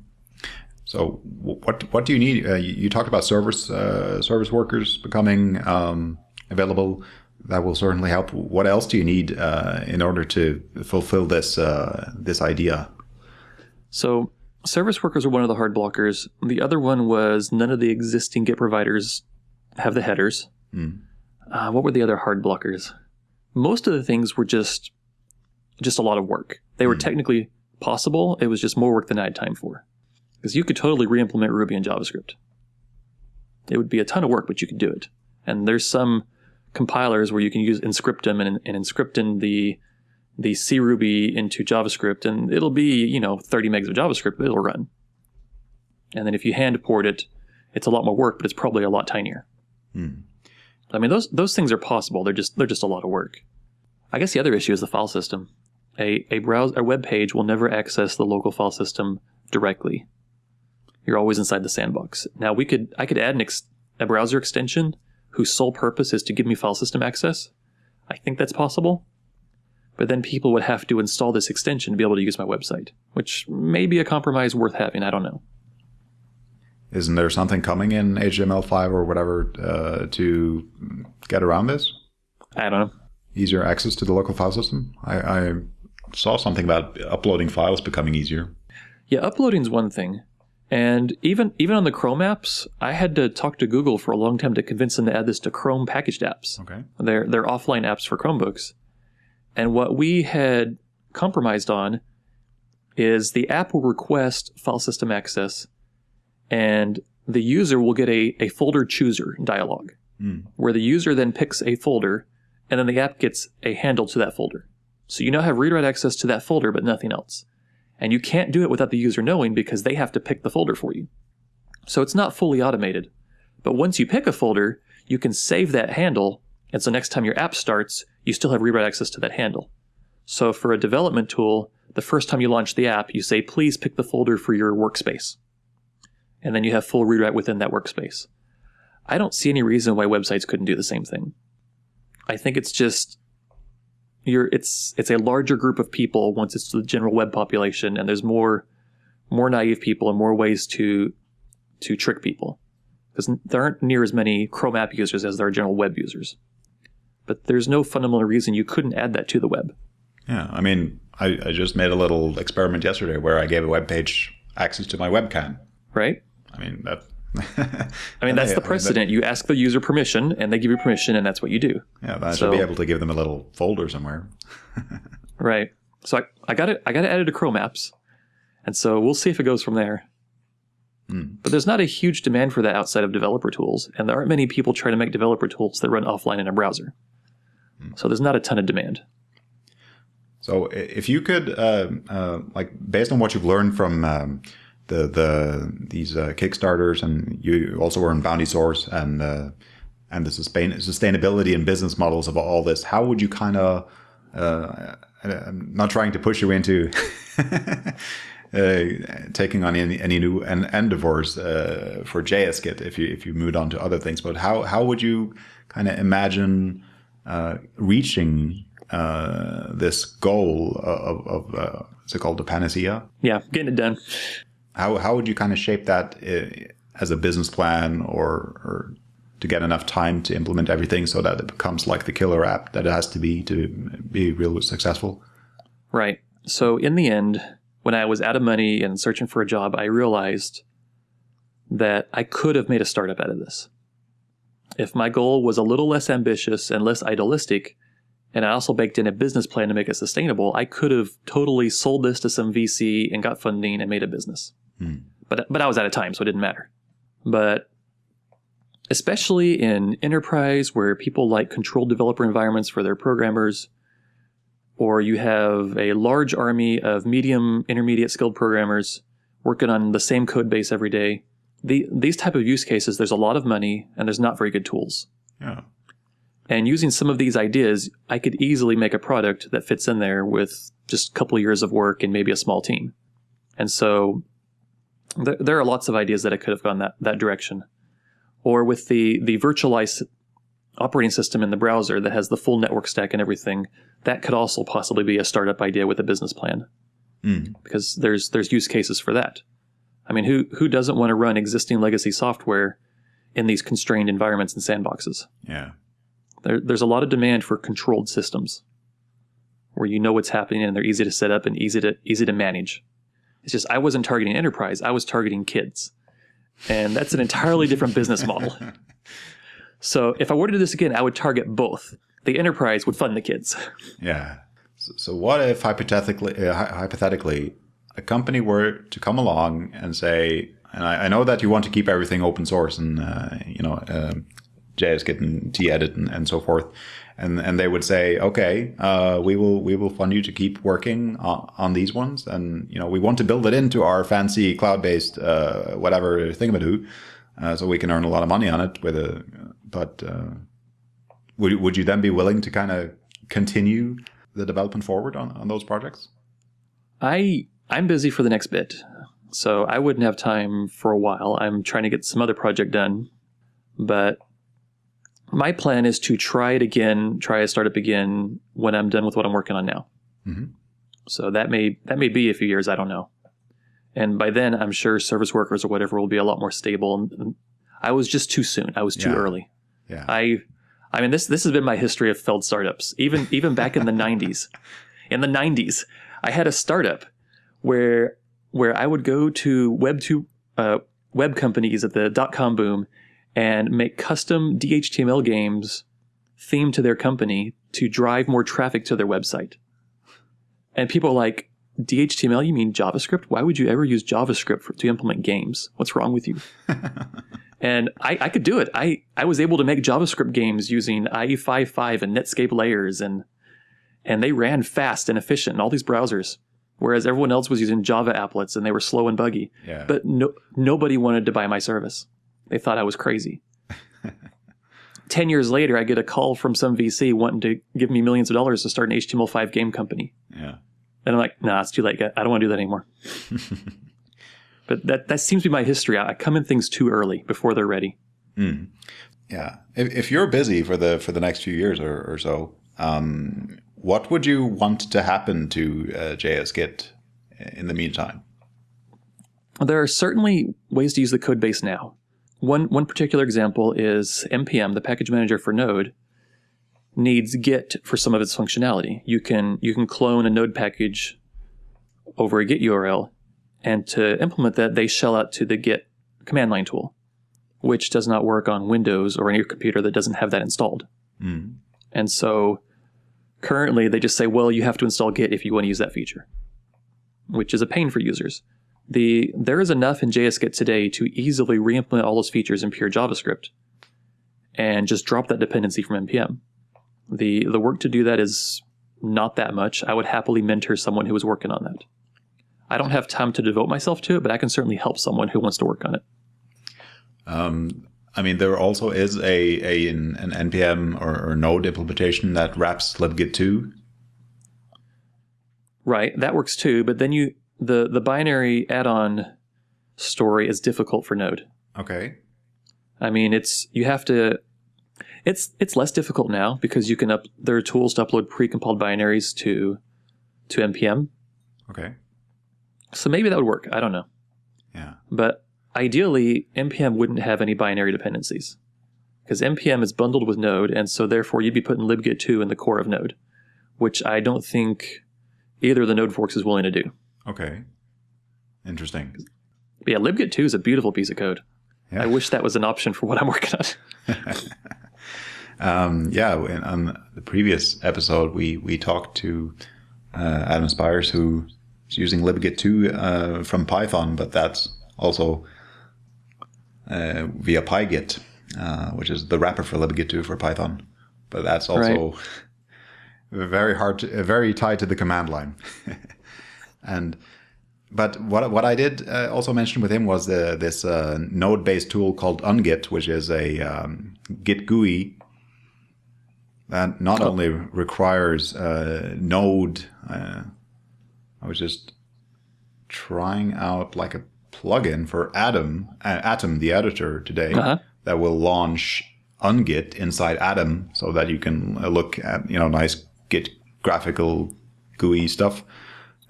So, what what do you need? Uh, you, you, talked about service uh, service workers becoming um, available. That will certainly help. What else do you need uh, in order to fulfill this uh, this idea? So, service workers are one of the hard blockers. The other one was none of the existing Git providers have the headers. Mm. Uh, what were the other hard blockers? Most of the things were just just a lot of work. They were mm. technically possible. It was just more work than I had time for. Because you could totally re-implement Ruby and JavaScript. It would be a ton of work, but you could do it. And there's some compilers where you can use Emscripten and, and Emscripten the the C Ruby into JavaScript, and it'll be you know 30 megs of JavaScript, but it'll run. And then if you hand port it, it's a lot more work, but it's probably a lot tinier. Mm. I mean, those those things are possible. They're just they're just a lot of work. I guess the other issue is the file system. A a browse a web page will never access the local file system directly. You're always inside the sandbox. Now we could I could add an ex, a browser extension whose sole purpose is to give me file system access. I think that's possible. But then people would have to install this extension to be able to use my website, which may be a compromise worth having. I don't know. Isn't there something coming in HTML5 or whatever uh, to get around this? I don't know. easier access to the local file system? I, I saw something about uploading files becoming easier. Yeah, uploading is one thing. And even even on the Chrome apps, I had to talk to Google for a long time to convince them to add this to Chrome packaged apps. Okay. They're they're offline apps for Chromebooks. And what we had compromised on is the app will request file system access and the user will get a, a folder chooser dialog Mm. where the user then picks a folder and then the app gets a handle to that folder. So you now have read write access to that folder but nothing else. And you can't do it without the user knowing because they have to pick the folder for you. So it's not fully automated. But once you pick a folder, you can save that handle and so next time your app starts, you still have read write access to that handle. So for a development tool, the first time you launch the app, you say, please pick the folder for your workspace. And then you have full read write within that workspace. I don't see any reason why websites couldn't do the same thing. I think it's just you're it's it's a larger group of people once it's the general web population and there's more more naive people and more ways to to trick people because there aren't near as many Chrome app users as there are general web users. But there's no fundamental reason you couldn't add that to the web. Yeah, I mean, I, I just made a little experiment yesterday where I gave a web page access to my webcam. right? I mean that. I mean, that's the precedent. You ask the user permission, and they give you permission, and that's what you do. Yeah, but I So- should be able to give them a little folder somewhere. Right. So I, I got it. I got it added to Chrome apps, and so we'll see if it goes from there. Hmm. But there's not a huge demand for that outside of developer tools, and there aren't many people trying to make developer tools that run offline in a browser. Hmm. So there's not a ton of demand. So if you could, uh, uh, like, based on what you've learned from um, the the these uh, Kickstarters, and you also were in Bounty Source and uh, and the sustain, sustainability and business models of all this, how would you kind of, uh, I'm not trying to push you into uh, taking on any, any new en- endeavors uh, for JSGit if you if you moved on to other things, but how how would you kind of imagine uh, reaching uh, this goal of, of uh, is it called the panacea? Yeah, getting it done. How how would you kind of shape that uh, as a business plan, or or to get enough time to implement everything so that it becomes like the killer app that it has to be to be real successful? Right. So in the end, when I was out of money and searching for a job, I realized that I could have made a startup out of this. If my goal was a little less ambitious and less idealistic, and I also baked in a business plan to make it sustainable, I could have totally sold this to some VC and got funding and made a business. Hmm. But but I was out of time, so it didn't matter. But especially in enterprise where people like controlled developer environments for their programmers, or you have a large army of medium, intermediate skilled programmers working on the same code base every day. The, these type of use cases, there's a lot of money and there's not very good tools. Yeah. And using some of these ideas, I could easily make a product that fits in there with just a couple years of work and maybe a small team. And so th- there are lots of ideas that I could have gone that, that direction. Or with the, the virtualized operating system in the browser that has the full network stack and everything, that could also possibly be a startup idea with a business plan Mm. because there's there's use cases for that. I mean, who who doesn't want to run existing legacy software in these constrained environments and sandboxes? Yeah. There, there's a lot of demand for controlled systems where you know what's happening and they're easy to set up and easy to easy to manage. It's just I wasn't targeting enterprise; I was targeting kids, and that's an entirely different business model. So if I were to do this again, I would target both. The enterprise would fund the kids. Yeah. So, so what if hypothetically, uh, hypothetically, a company were to come along and say, and I, I know that you want to keep everything open source and uh, you know um JSGit and T-Edit and, and so forth, and and they would say, okay, uh, we will we will fund you to keep working on, on these ones, and you know we want to build it into our fancy cloud-based uh, whatever thingamadoo, uh, so we can earn a lot of money on it with a, but. Uh, would, would you then be willing to kind of continue the development forward on, on those projects? I I'm busy for the next bit, so I wouldn't have time for a while. I'm trying to get some other project done, but my plan is to try it again, try a startup again when I'm done with what I'm working on now. Mhm. So that may that may be a few years. I don't know, and by then I'm sure service workers or whatever will be a lot more stable. And I was just too soon. I was too Yeah. early. Yeah. I I mean, this this has been my history of failed startups. Even even back in the '90s, in the '90s, I had a startup where where I would go to Web two uh, web companies at the dot com boom and make custom DHTML games themed to their company to drive more traffic to their website. And people are like, DHTML, you mean JavaScript? Why would you ever use JavaScript for, to implement games? What's wrong with you? and I, I, could do it. I, I was able to make JavaScript games using IE55 and Netscape layers, and and they ran fast and efficient in all these browsers, whereas everyone else was using Java applets and they were slow and buggy. Yeah. But no, nobody wanted to buy my service. They thought I was crazy. 10 years later, I get a call from some VC wanting to give me millions of dollars to start an HTML5 game company. Yeah. And I'm like, nah, it's too late. I don't want to do that anymore. but that, that seems to be my history. I come in things too early before they're ready. Mm. Yeah. If, if you're busy for the for the next few years or, or so, um, what would you want to happen to uh, JS Git in the meantime? There are certainly ways to use the code base now. One one particular example is npm, the package manager for Node, needs Git for some of its functionality. You can you can clone a Node package over a Git URL, and to implement that, they shell out to the Git command line tool, which does not work on Windows or any computer that doesn't have that installed. Mm. And so currently they just say, well, you have to install Git if you want to use that feature, which is a pain for users. The there is enough in JSGit today to easily reimplement all those features in pure JavaScript and just drop that dependency from npm. The the work to do that is not that much. I would happily mentor someone who is working on that. I don't have time to devote myself to it, but I can certainly help someone who wants to work on it. Um, I mean, there also is a, a an, an npm or, or, Node implementation that wraps libgit2. Right, that works too. But then you the the binary add-on story is difficult for Node. Okay. I mean, it's you have to. It's it's less difficult now because you can up. There are tools to upload pre-compiled binaries to to npm. Okay. So maybe that would work. I don't know. Yeah. But ideally, npm wouldn't have any binary dependencies because npm is bundled with Node, and so therefore you'd be putting libgit2 in the core of Node, which I don't think either of the Node forks is willing to do. Okay. Interesting. But yeah, libgit2 is a beautiful piece of code. Yeah. I wish that was an option for what I'm working on. um, yeah, in, on the previous episode, we we talked to uh, Adam Spiers, who is using libgit2 uh, from Python, but that's also uh, via pygit, uh, which is the wrapper for libgit2 for Python. But that's also right. very hard, to, very tied to the command line. And but what what I did uh, also mention with him was the, this uh, node-based tool called ungit, which is a um, Git GUI that not oh. only requires uh, Node. Uh, I was just trying out like a plugin for Atom, uh, Atom, the editor today, -huh. that will launch ungit inside Atom, so that you can look at you know nice Git graphical GUI stuff.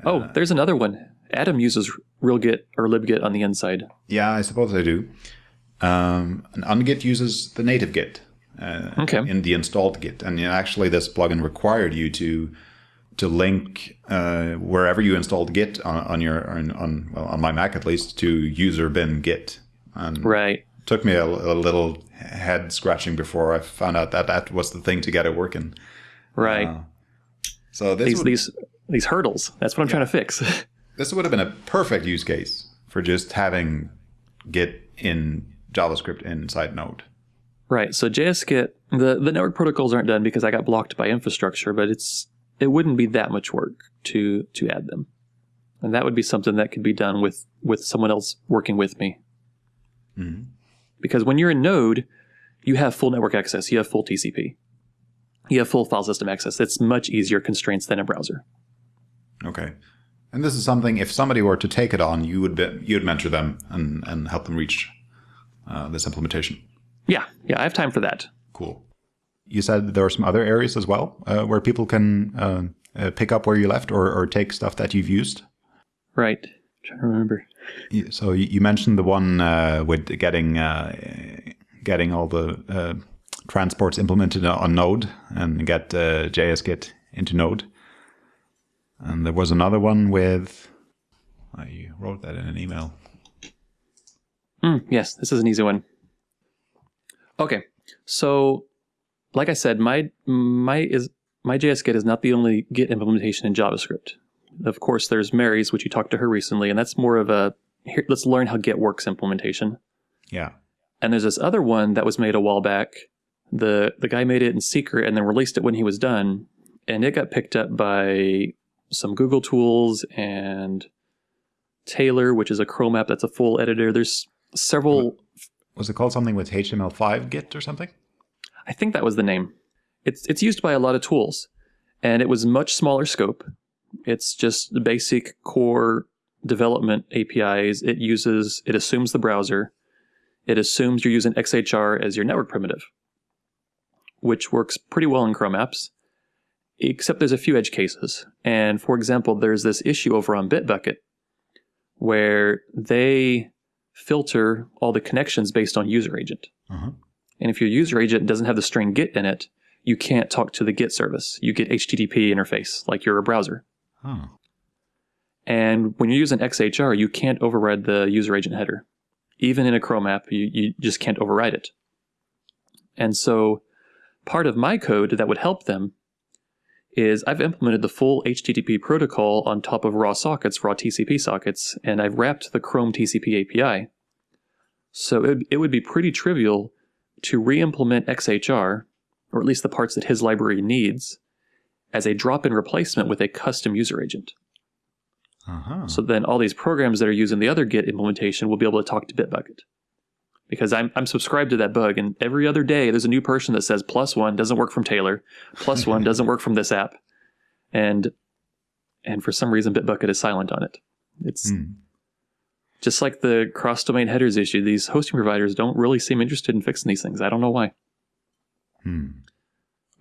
Oh, there's another one. Atom uses RealGit or libgit on the inside. Yeah, I suppose I do. Um, and ungit uses the native Git uh, okay. in the installed Git, and actually, this plugin required you to to link uh, wherever you installed Git on, on your on, on, well, on my Mac at least to user bin Git. And right. Took me a, a little head scratching before I found out that that was the thing to get it working. Right. Uh, so these would, these these hurdles. That's what I'm yeah. trying to fix. this would have been a perfect use case for just having Git in JavaScript inside Node. Right. So JSGit, the the network protocols aren't done because I got blocked by infrastructure, but it's it wouldn't be that much work to to add them, and that would be something that could be done with with someone else working with me. Mm-hmm. Because when you're in Node, you have full network access, you have full TCP, you have full file system access. It's much easier constraints than a browser. Okay. And this is something, if somebody were to take it on, you would be, you would mentor them and, and help them reach uh, this implementation. Yeah, yeah, I have time for that. Cool. You said there are some other areas as well uh, where people can uh, uh pick up where you left or, or take stuff that you've used. Right. I'm trying to remember. So you mentioned the one uh, with getting uh, getting all the transports implemented on Node and get uh, JSGit into Node. And there was another one with, I wrote that in an email. Mm, yes, this is an easy one. Okay, so like I said, my my is my JSGit is not the only Git implementation in JavaScript. Of course, there's Mary's, which you talked to her recently, and that's more of a here, let's learn how Git works implementation. Yeah. And there's this other one that was made a while back. The the guy made it in secret and then released it when he was done, and it got picked up by some Google tools and Tailor, which is a Chrome app that's a full editor. There's several. Was it called something with HTML5 Git or something? I think that was the name. It's it's used by a lot of tools, and it was much smaller scope. It's just the basic core development APIs. It uses it assumes the browser. It assumes you're using XHR as your network primitive, which works pretty well in Chrome apps, except there's a few edge cases. And for example, there's this issue over on Bitbucket where they filter all the connections based on user agent. Uh-huh. And if your user agent doesn't have the string Git in it, you can't talk to the Git service. You get HTTP interface like you're a browser. Oh. And when you're using XHR, you can't override the user agent header. Even in a Chrome app, you, you just can't override it. And so part of my code that would help them is I've implemented the full HTTP protocol on top of raw sockets, raw TCP sockets, and I've wrapped the Chrome TCP API. So it, it would be pretty trivial to re-implement XHR, or at least the parts that his library needs, as a drop-in replacement with a custom user agent. Uh-huh. So then all these programs that are using the other Git implementation will be able to talk to Bitbucket. Because I'm, I'm subscribed to that bug, and every other day there's a new person that says plus one doesn't work from Tailor, plus one doesn't work from this app, and and for some reason Bitbucket is silent on it. It's Hmm. just like the cross domain headers issue. These hosting providers don't really seem interested in fixing these things. I don't know why. Hmm.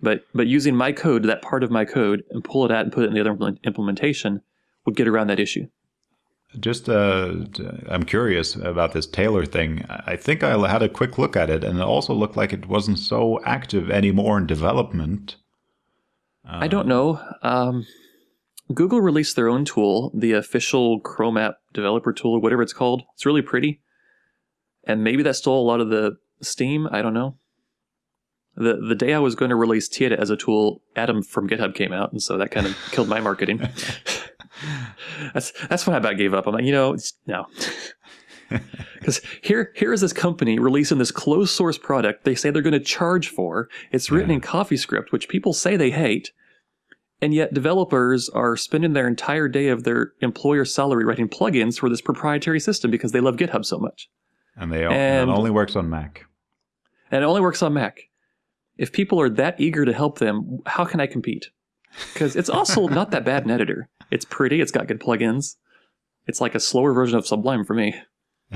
But but using my code, that part of my code, and pull it out and put it in the other implementation would get around that issue. Just, uh, I'm curious about this Tailor thing. I think I had a quick look at it, and it also looked like it wasn't so active anymore in development. I don't know. Um, Google released their own tool, the official Chrome app developer tool, or whatever it's called. It's really pretty, and maybe that stole a lot of the steam. I don't know. the The day I was going to release tedit as a tool, Atom from GitHub came out, and so that kind of killed my marketing. that's that's when I about gave up. I'm like, you know, it's, no. Because here, here is this company releasing this closed source product they say they're going to charge for. It's written Yeah. in CoffeeScript, which people say they hate, and yet developers are spending their entire day of their employer salary writing plugins for this proprietary system because they love GitHub so much. And they all And- it only works on Mac. And it only works on Mac. If people are that eager to help them, how can I compete? Because it's also not that bad an editor. It's pretty, it's got good plugins. It's like a slower version of Sublime for me.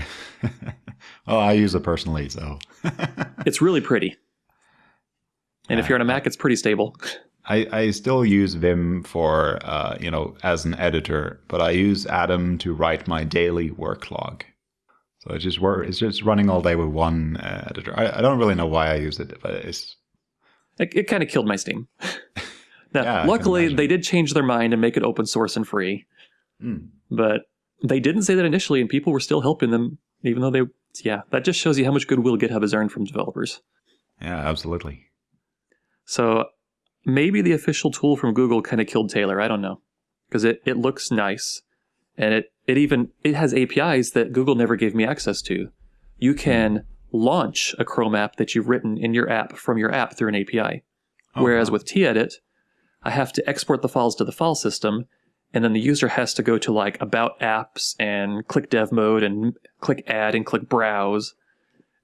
oh, I use it personally, so It's really pretty. And if you're on a Mac, it's pretty stable. I, I still use Vim for uh, you know as an editor, but I use Atom to write my daily work log. So it's just work. It's just running all day with one uh, editor. I, I don't really know why I use it, but it's It, it kind of killed my Steam. now, Yeah, luckily, they did change their mind and make it open source and free. mm, But they didn't say that initially, and people were still helping them, even though they, yeah, that just shows you how much goodwill GitHub has earned from developers. yeah, absolutely. So maybe the official tool from Google kind of killed Tailor. I don't know because it, it looks nice, and it it even it has APIs that Google never gave me access to. You can launch a Chrome app that you've written in your app from your app through an API. Oh, Whereas wow. with T-Edit, I have to export the files to the file system, and then the user has to go to like About Apps and click Dev Mode and click Add and click Browse,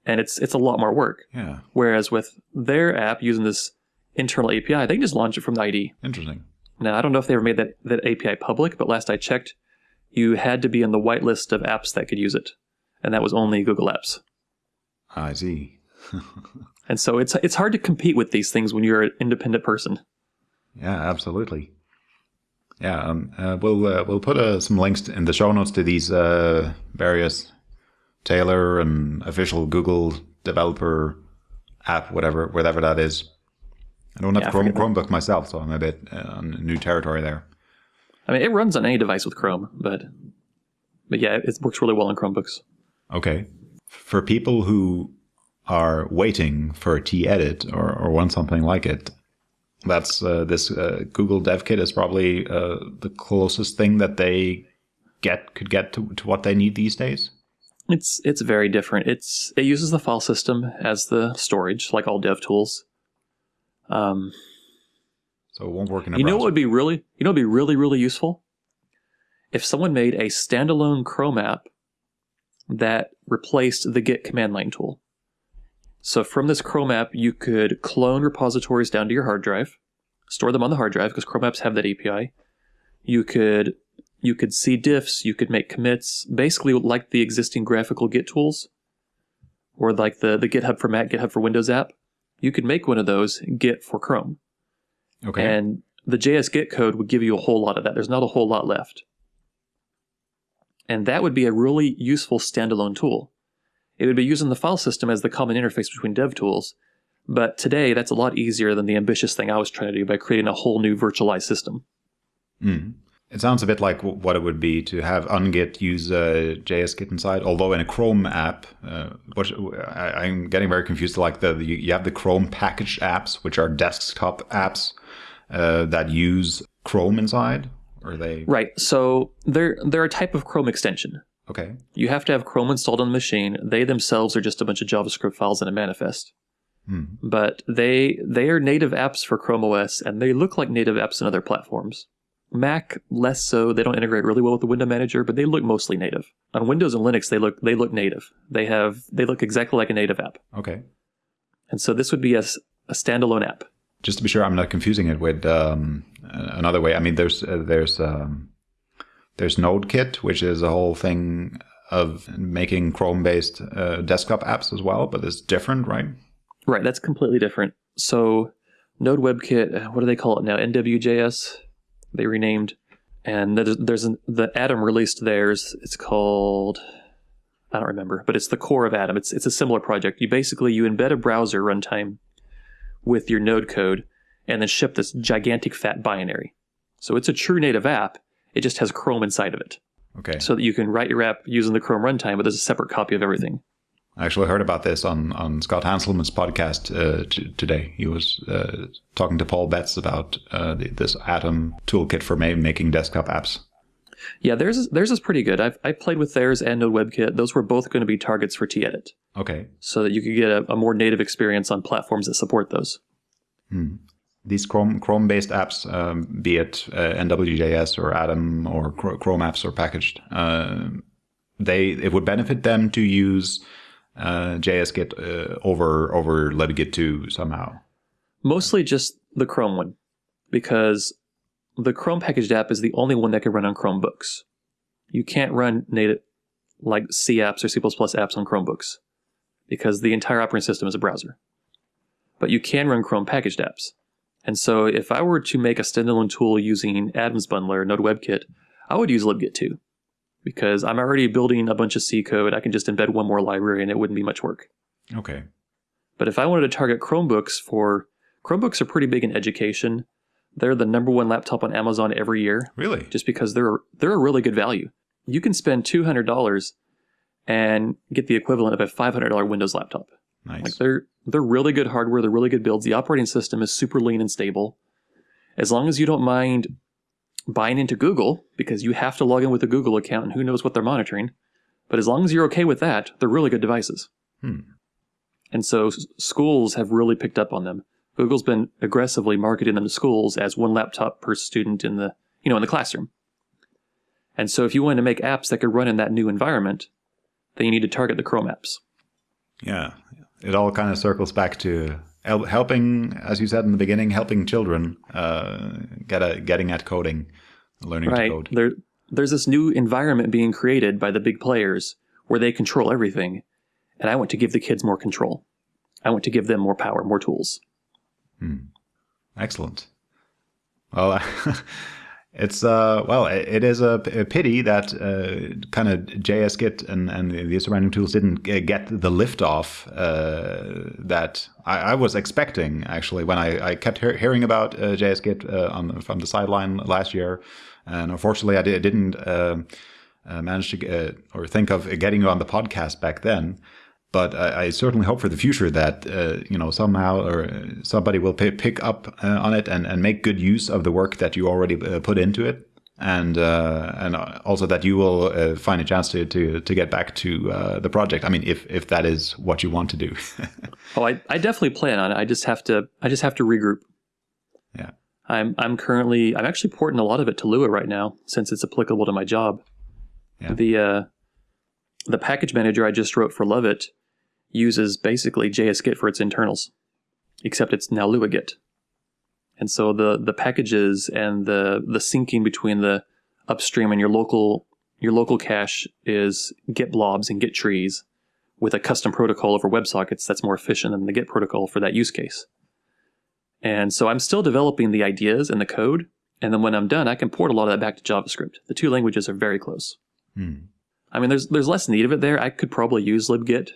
and it's it's a lot more work. yeah, Whereas with their app using this internal API, they can just launch it from the ID. interesting. Now I don't know if they ever made that that API public, but last I checked, you had to be in the whitelist of apps that could use it, and that was only Google Apps. I see. And so it's it's hard to compete with these things when you're an independent person. Yeah, absolutely. Yeah, um, uh, we'll uh, we'll put uh, some links in the show notes to these uh, various Tailor and official Google developer app, whatever whatever that is. I don't have Yeah, Chrome, Chromebook myself, so I'm a bit uh, on new territory there. I mean, it runs on any device with Chrome, but but yeah, it works really well on Chromebooks. Okay. For people who are waiting for a T-Edit or, or want something like it, that's uh, this uh, Google Dev Kit is probably uh, the closest thing that they get could get to, to what they need these days. It's it's very different. It's it uses the file system as the storage, like all dev tools. Um, So it won't work in a you know what would be really you know what would be really really useful if someone made a standalone Chrome app that replaced the Git command line tool. So from this Chrome app, you could clone repositories down to your hard drive, store them on the hard drive because Chrome apps have that API. You could you could see diffs, you could make commits, basically like the existing graphical Git tools, or like the the GitHub for Mac, GitHub for Windows app. You could make one of those Git for Chrome. okay. And the JSGit code would give you a whole lot of that. There's not a whole lot left. And that would be a really useful standalone tool. It would be using the file system as the common interface between dev tools. But today, that's a lot easier than the ambitious thing I was trying to do by creating a whole new virtualized system. Mm. It sounds a bit like w- what it would be to have ungit use uh, JSGit inside. Although in a Chrome app, uh, what, I, I'm getting very confused. Like the, the you have the Chrome packaged apps, which are desktop apps uh, that use Chrome inside, or they Right. So they're they're a type of Chrome extension. Okay? You have to have Chrome installed on the machine. They themselves are just a bunch of JavaScript files in a manifest. Hmm. But they they are native apps for Chrome OS, and they look like native apps in other platforms. Mac less so. They don't integrate really well with the window manager, but they look mostly native. On Windows and Linux, they look they look native. They have they look exactly like a native app. Okay. And so this would be a standalone app. Just to be sure, I'm not confusing it with um, another way. I mean, there's uh, there's um, there's NodeKit, which is a whole thing of making Chrome-based uh, desktop apps as well, but it's different, right? Right, that's completely different. So Node WebKit, uh, what do they call it now? NWJS. They renamed, and there's, there's an, the Atom released theirs. It's called I don't remember, but it's the core of Atom. It's it's a similar project. You basically you embed a browser runtime with your Node code, and then ship this gigantic fat binary. So it's a true native app. It just has Chrome inside of it, Okay. so that you can write your app using the Chrome runtime, but there's a separate copy of everything. I actually heard about this on, on Scott Hanselman's podcast uh, t- today. He was uh, talking to Paul Betts about uh, the, this Atom toolkit for making desktop apps. Yeah, theirs is, theirs is pretty good. I've I played with theirs and Node WebKit. Those were both going to be targets for tedit, Okay. so that you could get a, a more native experience on platforms that support those. These Chrome Chrome based apps, um, be it uh, NWJS or Atom or Chrome apps are packaged, uh, they it would benefit them to use uh, JSGit uh, over over libgit2 somehow. Mostly just the Chrome one, because the Chrome packaged app is the only one that can run on Chromebooks. You can't run native like C apps or C++ apps on Chromebooks because the entire operating system is a browser. But you can run Chrome packaged apps. And so if I were to make a standalone tool using Atom's Bundler, Node WebKit, I would use libgit2 because I'm already building a bunch of C code. I can just embed one more library and it wouldn't be much work. Okay. But if I wanted to target Chromebooks for Chromebooks are pretty big in education. They're the number one laptop on Amazon every year Really? just because they're they're a really good value. You can spend two hundred dollars and get the equivalent of a five hundred dollar Windows laptop. Nice. Like they're they're really good hardware. They're really good builds. The operating system is super lean and stable. As long as you don't mind buying into Google because you have to log in with a Google account and who knows what they're monitoring. But as long as you're okay with that, they're really good devices. Hmm. And so s- schools have really picked up on them. Google's been aggressively marketing them to schools as one laptop per student in the you know in the classroom. And so if you want to make apps that could run in that new environment, then you need to target the Chrome apps. Yeah, it all kind of circles back to helping, as you said in the beginning, helping children uh, get a, getting at coding, learning right to code. there there's this new environment being created by the big players where they control everything and i want to give the kids more control i want to give them more power more tools Excellent. Well, It's uh well, it, is a, a pity that uh, kind of JSGit and and the surrounding tools didn't get the lift off uh, that I, I, was expecting. Actually, when I, I kept he- hearing about uh, JSGit uh, on from the sideline last year, and unfortunately, I, did, not uh, uh, manage to or think of getting you on the podcast back then but I, I, certainly hope for the future that uh, you know somehow or somebody will pay, pick up uh, on it and, and make good use of the work that you already uh, put into it, and uh, and also that you will uh, find a chance to to, to get back to uh, the project. I mean, if if that is what you want to do. oh, I, I definitely plan on it. I just have to I just have to regroup. Yeah. I'm I'm currently I'm actually porting a lot of it to Lua right now since it's applicable to my job. Yeah. The the package manager I just wrote for Luvit uses basically JSGit for its internals, except it's now LuaGit. And so the the packages and the the syncing between the upstream and your local your local cache is Git blobs and Git trees with a custom protocol over WebSockets that's more efficient than the Git protocol for that use case. And so I'm still developing the ideas and the code, and then when I'm done, I can port a lot of that back to JavaScript. The two languages are very close. Hmm. I mean, there's there's less need of it there. I could probably use libgit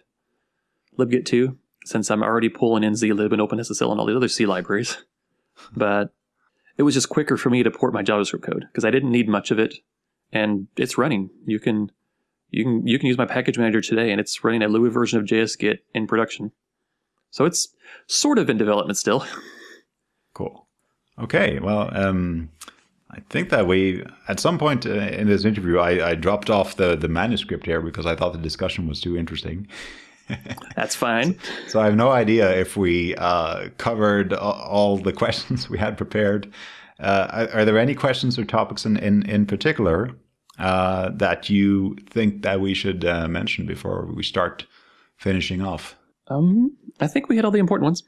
libgit2 since I'm already pulling in zlib and OpenSSL and all the other C libraries. but it was just quicker for me to port my JavaScript code because I didn't need much of it, and it's running. You can you can you can use my package manager today, and it's running a Lua version of JSGit in production. So it's sort of in development still. Cool. Okay. Well, um, I think that we at some point uh, in this interview, I, I dropped off the the manuscript here because I thought the discussion was too interesting. That's fine. so I have no idea if we uh, covered all the questions we had prepared. Uh, are there any questions or topics in, in, in particular uh, that you think that we should uh, mention before we start finishing off? Um, I think we hit all the important ones.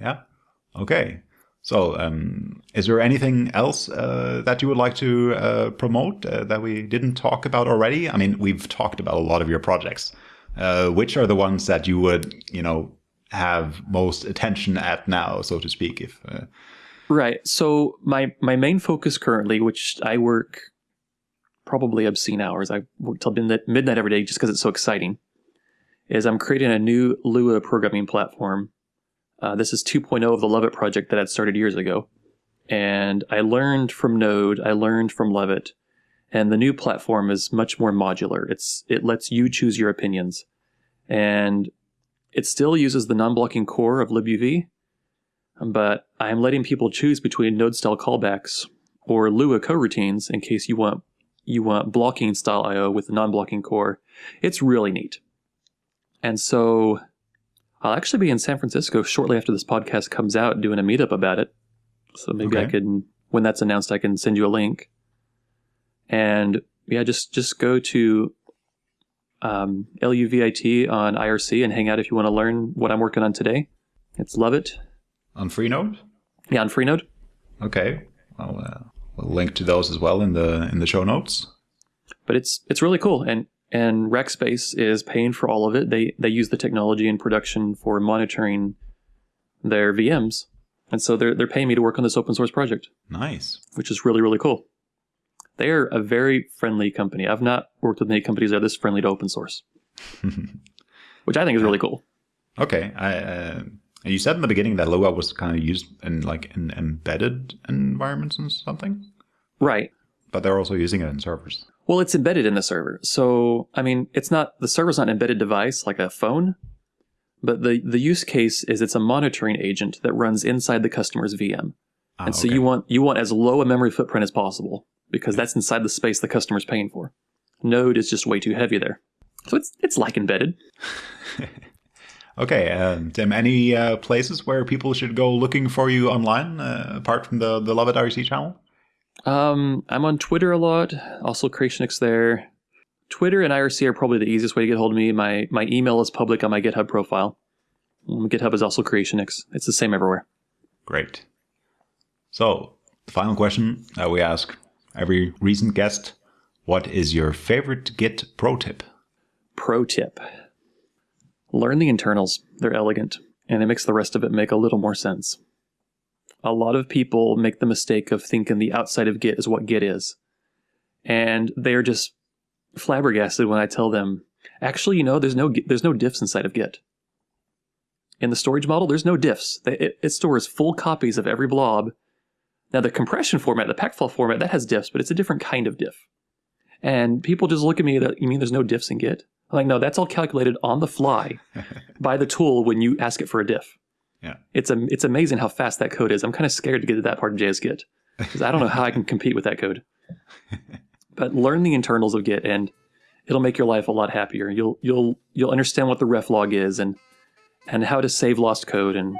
Yeah. Okay. So, um, is there anything else uh, that you would like to uh, promote uh, that we didn't talk about already? I mean, we've talked about a lot of your projects. Uh, which are the ones that you would, you know, have most attention at now, so to speak? If uh... right. So my my main focus currently, which I work probably obscene hours. I work till midnight every day just because it's so exciting. Is I'm creating a new Lua programming platform. Uh, this is 2.0 of the Luvit project that I'd started years ago. And I learned from Node, I learned from Luvit, and the new platform is much more modular. It's it lets you choose your opinions, and it still uses the non-blocking core of libuv, but I'm letting people choose between node-style callbacks or Lua coroutines in case you want you want blocking style I/O with the non-blocking core. It's really neat, and so I'll actually be in San Francisco shortly after this podcast comes out doing a meetup about it. So maybe okay. I can, when that's announced, I can send you a link. And yeah, just just go to um, LUVIT on IRC and hang out if you want to learn what I'm working on today. It's Luvit On Freenode? Yeah, on Freenode. Okay. I'll, uh, we'll link to those as well in the in the show notes. But it's it's really cool, and and Rackspace is paying for all of it. They they use the technology in production for monitoring their VMs, and so they're they're paying me to work on this open source project. Nice, which is really really cool. They are a very friendly company. I've not worked with many companies that are this friendly to open source, which I think is really cool. Okay, I, uh, you said in the beginning that Lua was kind of used in like in embedded environments and something, right? But they're also using it in servers. Well, it's embedded in the server, so I mean, it's not the server's not an embedded device like a phone, but the the use case is it's a monitoring agent that runs inside the customer's VM. Ah, and so okay. you want you want as low a memory footprint as possible because that's inside the space the customer's paying for. Node is just way too heavy there. So it's it's like embedded. okay, uh, Tim. Any uh, places where people should go looking for you online uh, apart from the the Luvit IRC channel? Um, I'm on Twitter a lot. Also, Creationix there. Twitter and IRC are probably the easiest way to get hold of me. My my email is public on my GitHub profile. GitHub is also Creationix. It's the same everywhere. Great. So, the final question that we ask every recent guest. What is your favorite Git pro tip? Pro tip Learn the internals. They're elegant, and it makes the rest of it make a little more sense. a lot of people make the mistake of thinking the outside of Git is what Git is. And they're just flabbergasted when I tell them, actually, you know, there's no there's no diffs inside of Git. In the storage model, there's no diffs. It, it stores full copies of every blob. Now, the compression format, the packfile format, that has diffs, but it's a different kind of diff. And people just look at me you mean there's no diffs in Git? I'm like, no, that's all calculated on the fly by the tool when you ask it for a diff. Yeah. It's a, it's amazing how fast that code is. I'm kind of scared to get to that part of JSGit because I don't know how I can compete with that code. But learn the internals of Git and it'll make your life a lot happier. You'll you'll you'll understand what the ref log is and and how to save lost code and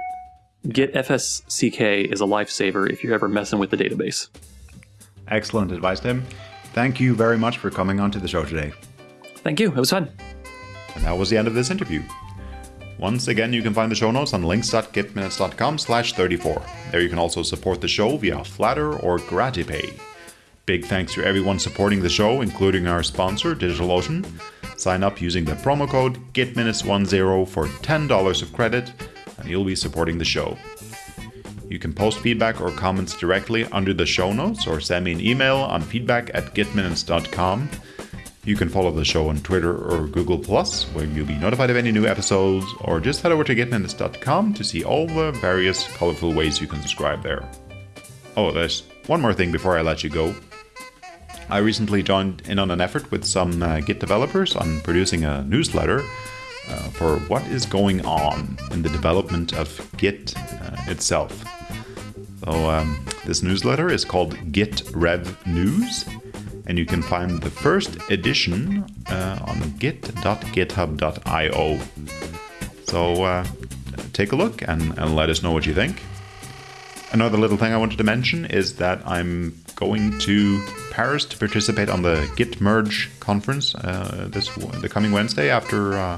Git FSCK is a lifesaver if you're ever messing with the database. Excellent advice, Tim. Thank you very much for coming onto the show today. Thank you. It was fun. And that was the end of this interview. Once again, you can find the show notes on links.gitminutes.com slash 34. There you can also support the show via Flattr or Gratipay. Big thanks to everyone supporting the show, including our sponsor, DigitalOcean. Sign up using the promo code GitMinutes10 for $10 of credit, and you'll be supporting the show. You can post feedback or comments directly under the show notes or send me an email on feedback at gitminutes.com. You can follow the show on Twitter or Google where you'll be notified of any new episodes, or just head over to gitminutes.com to see all the various colorful ways you can subscribe there. Oh, there's one more thing before I let you go. I recently joined in on an effort with some uh, Git developers on producing a newsletter uh, for what is going on in the development of Git uh, itself. So, um, this newsletter is called Git Rev News and you can find the first edition uh, on git.github.io. So uh, take a look and, and let us know what you think. Another little thing I wanted to mention is that I'm going to Paris to participate on the Git Merge conference uh, this the coming Wednesday after uh,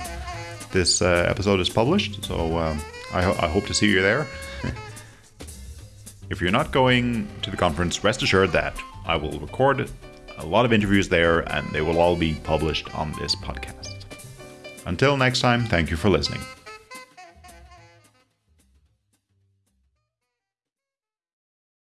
this uh, episode is published. So um, I, ho- I hope to see you there. if you're not going to the conference, rest assured that I will record a lot of interviews there, and they will all be published on this podcast. Until next time, thank you for listening.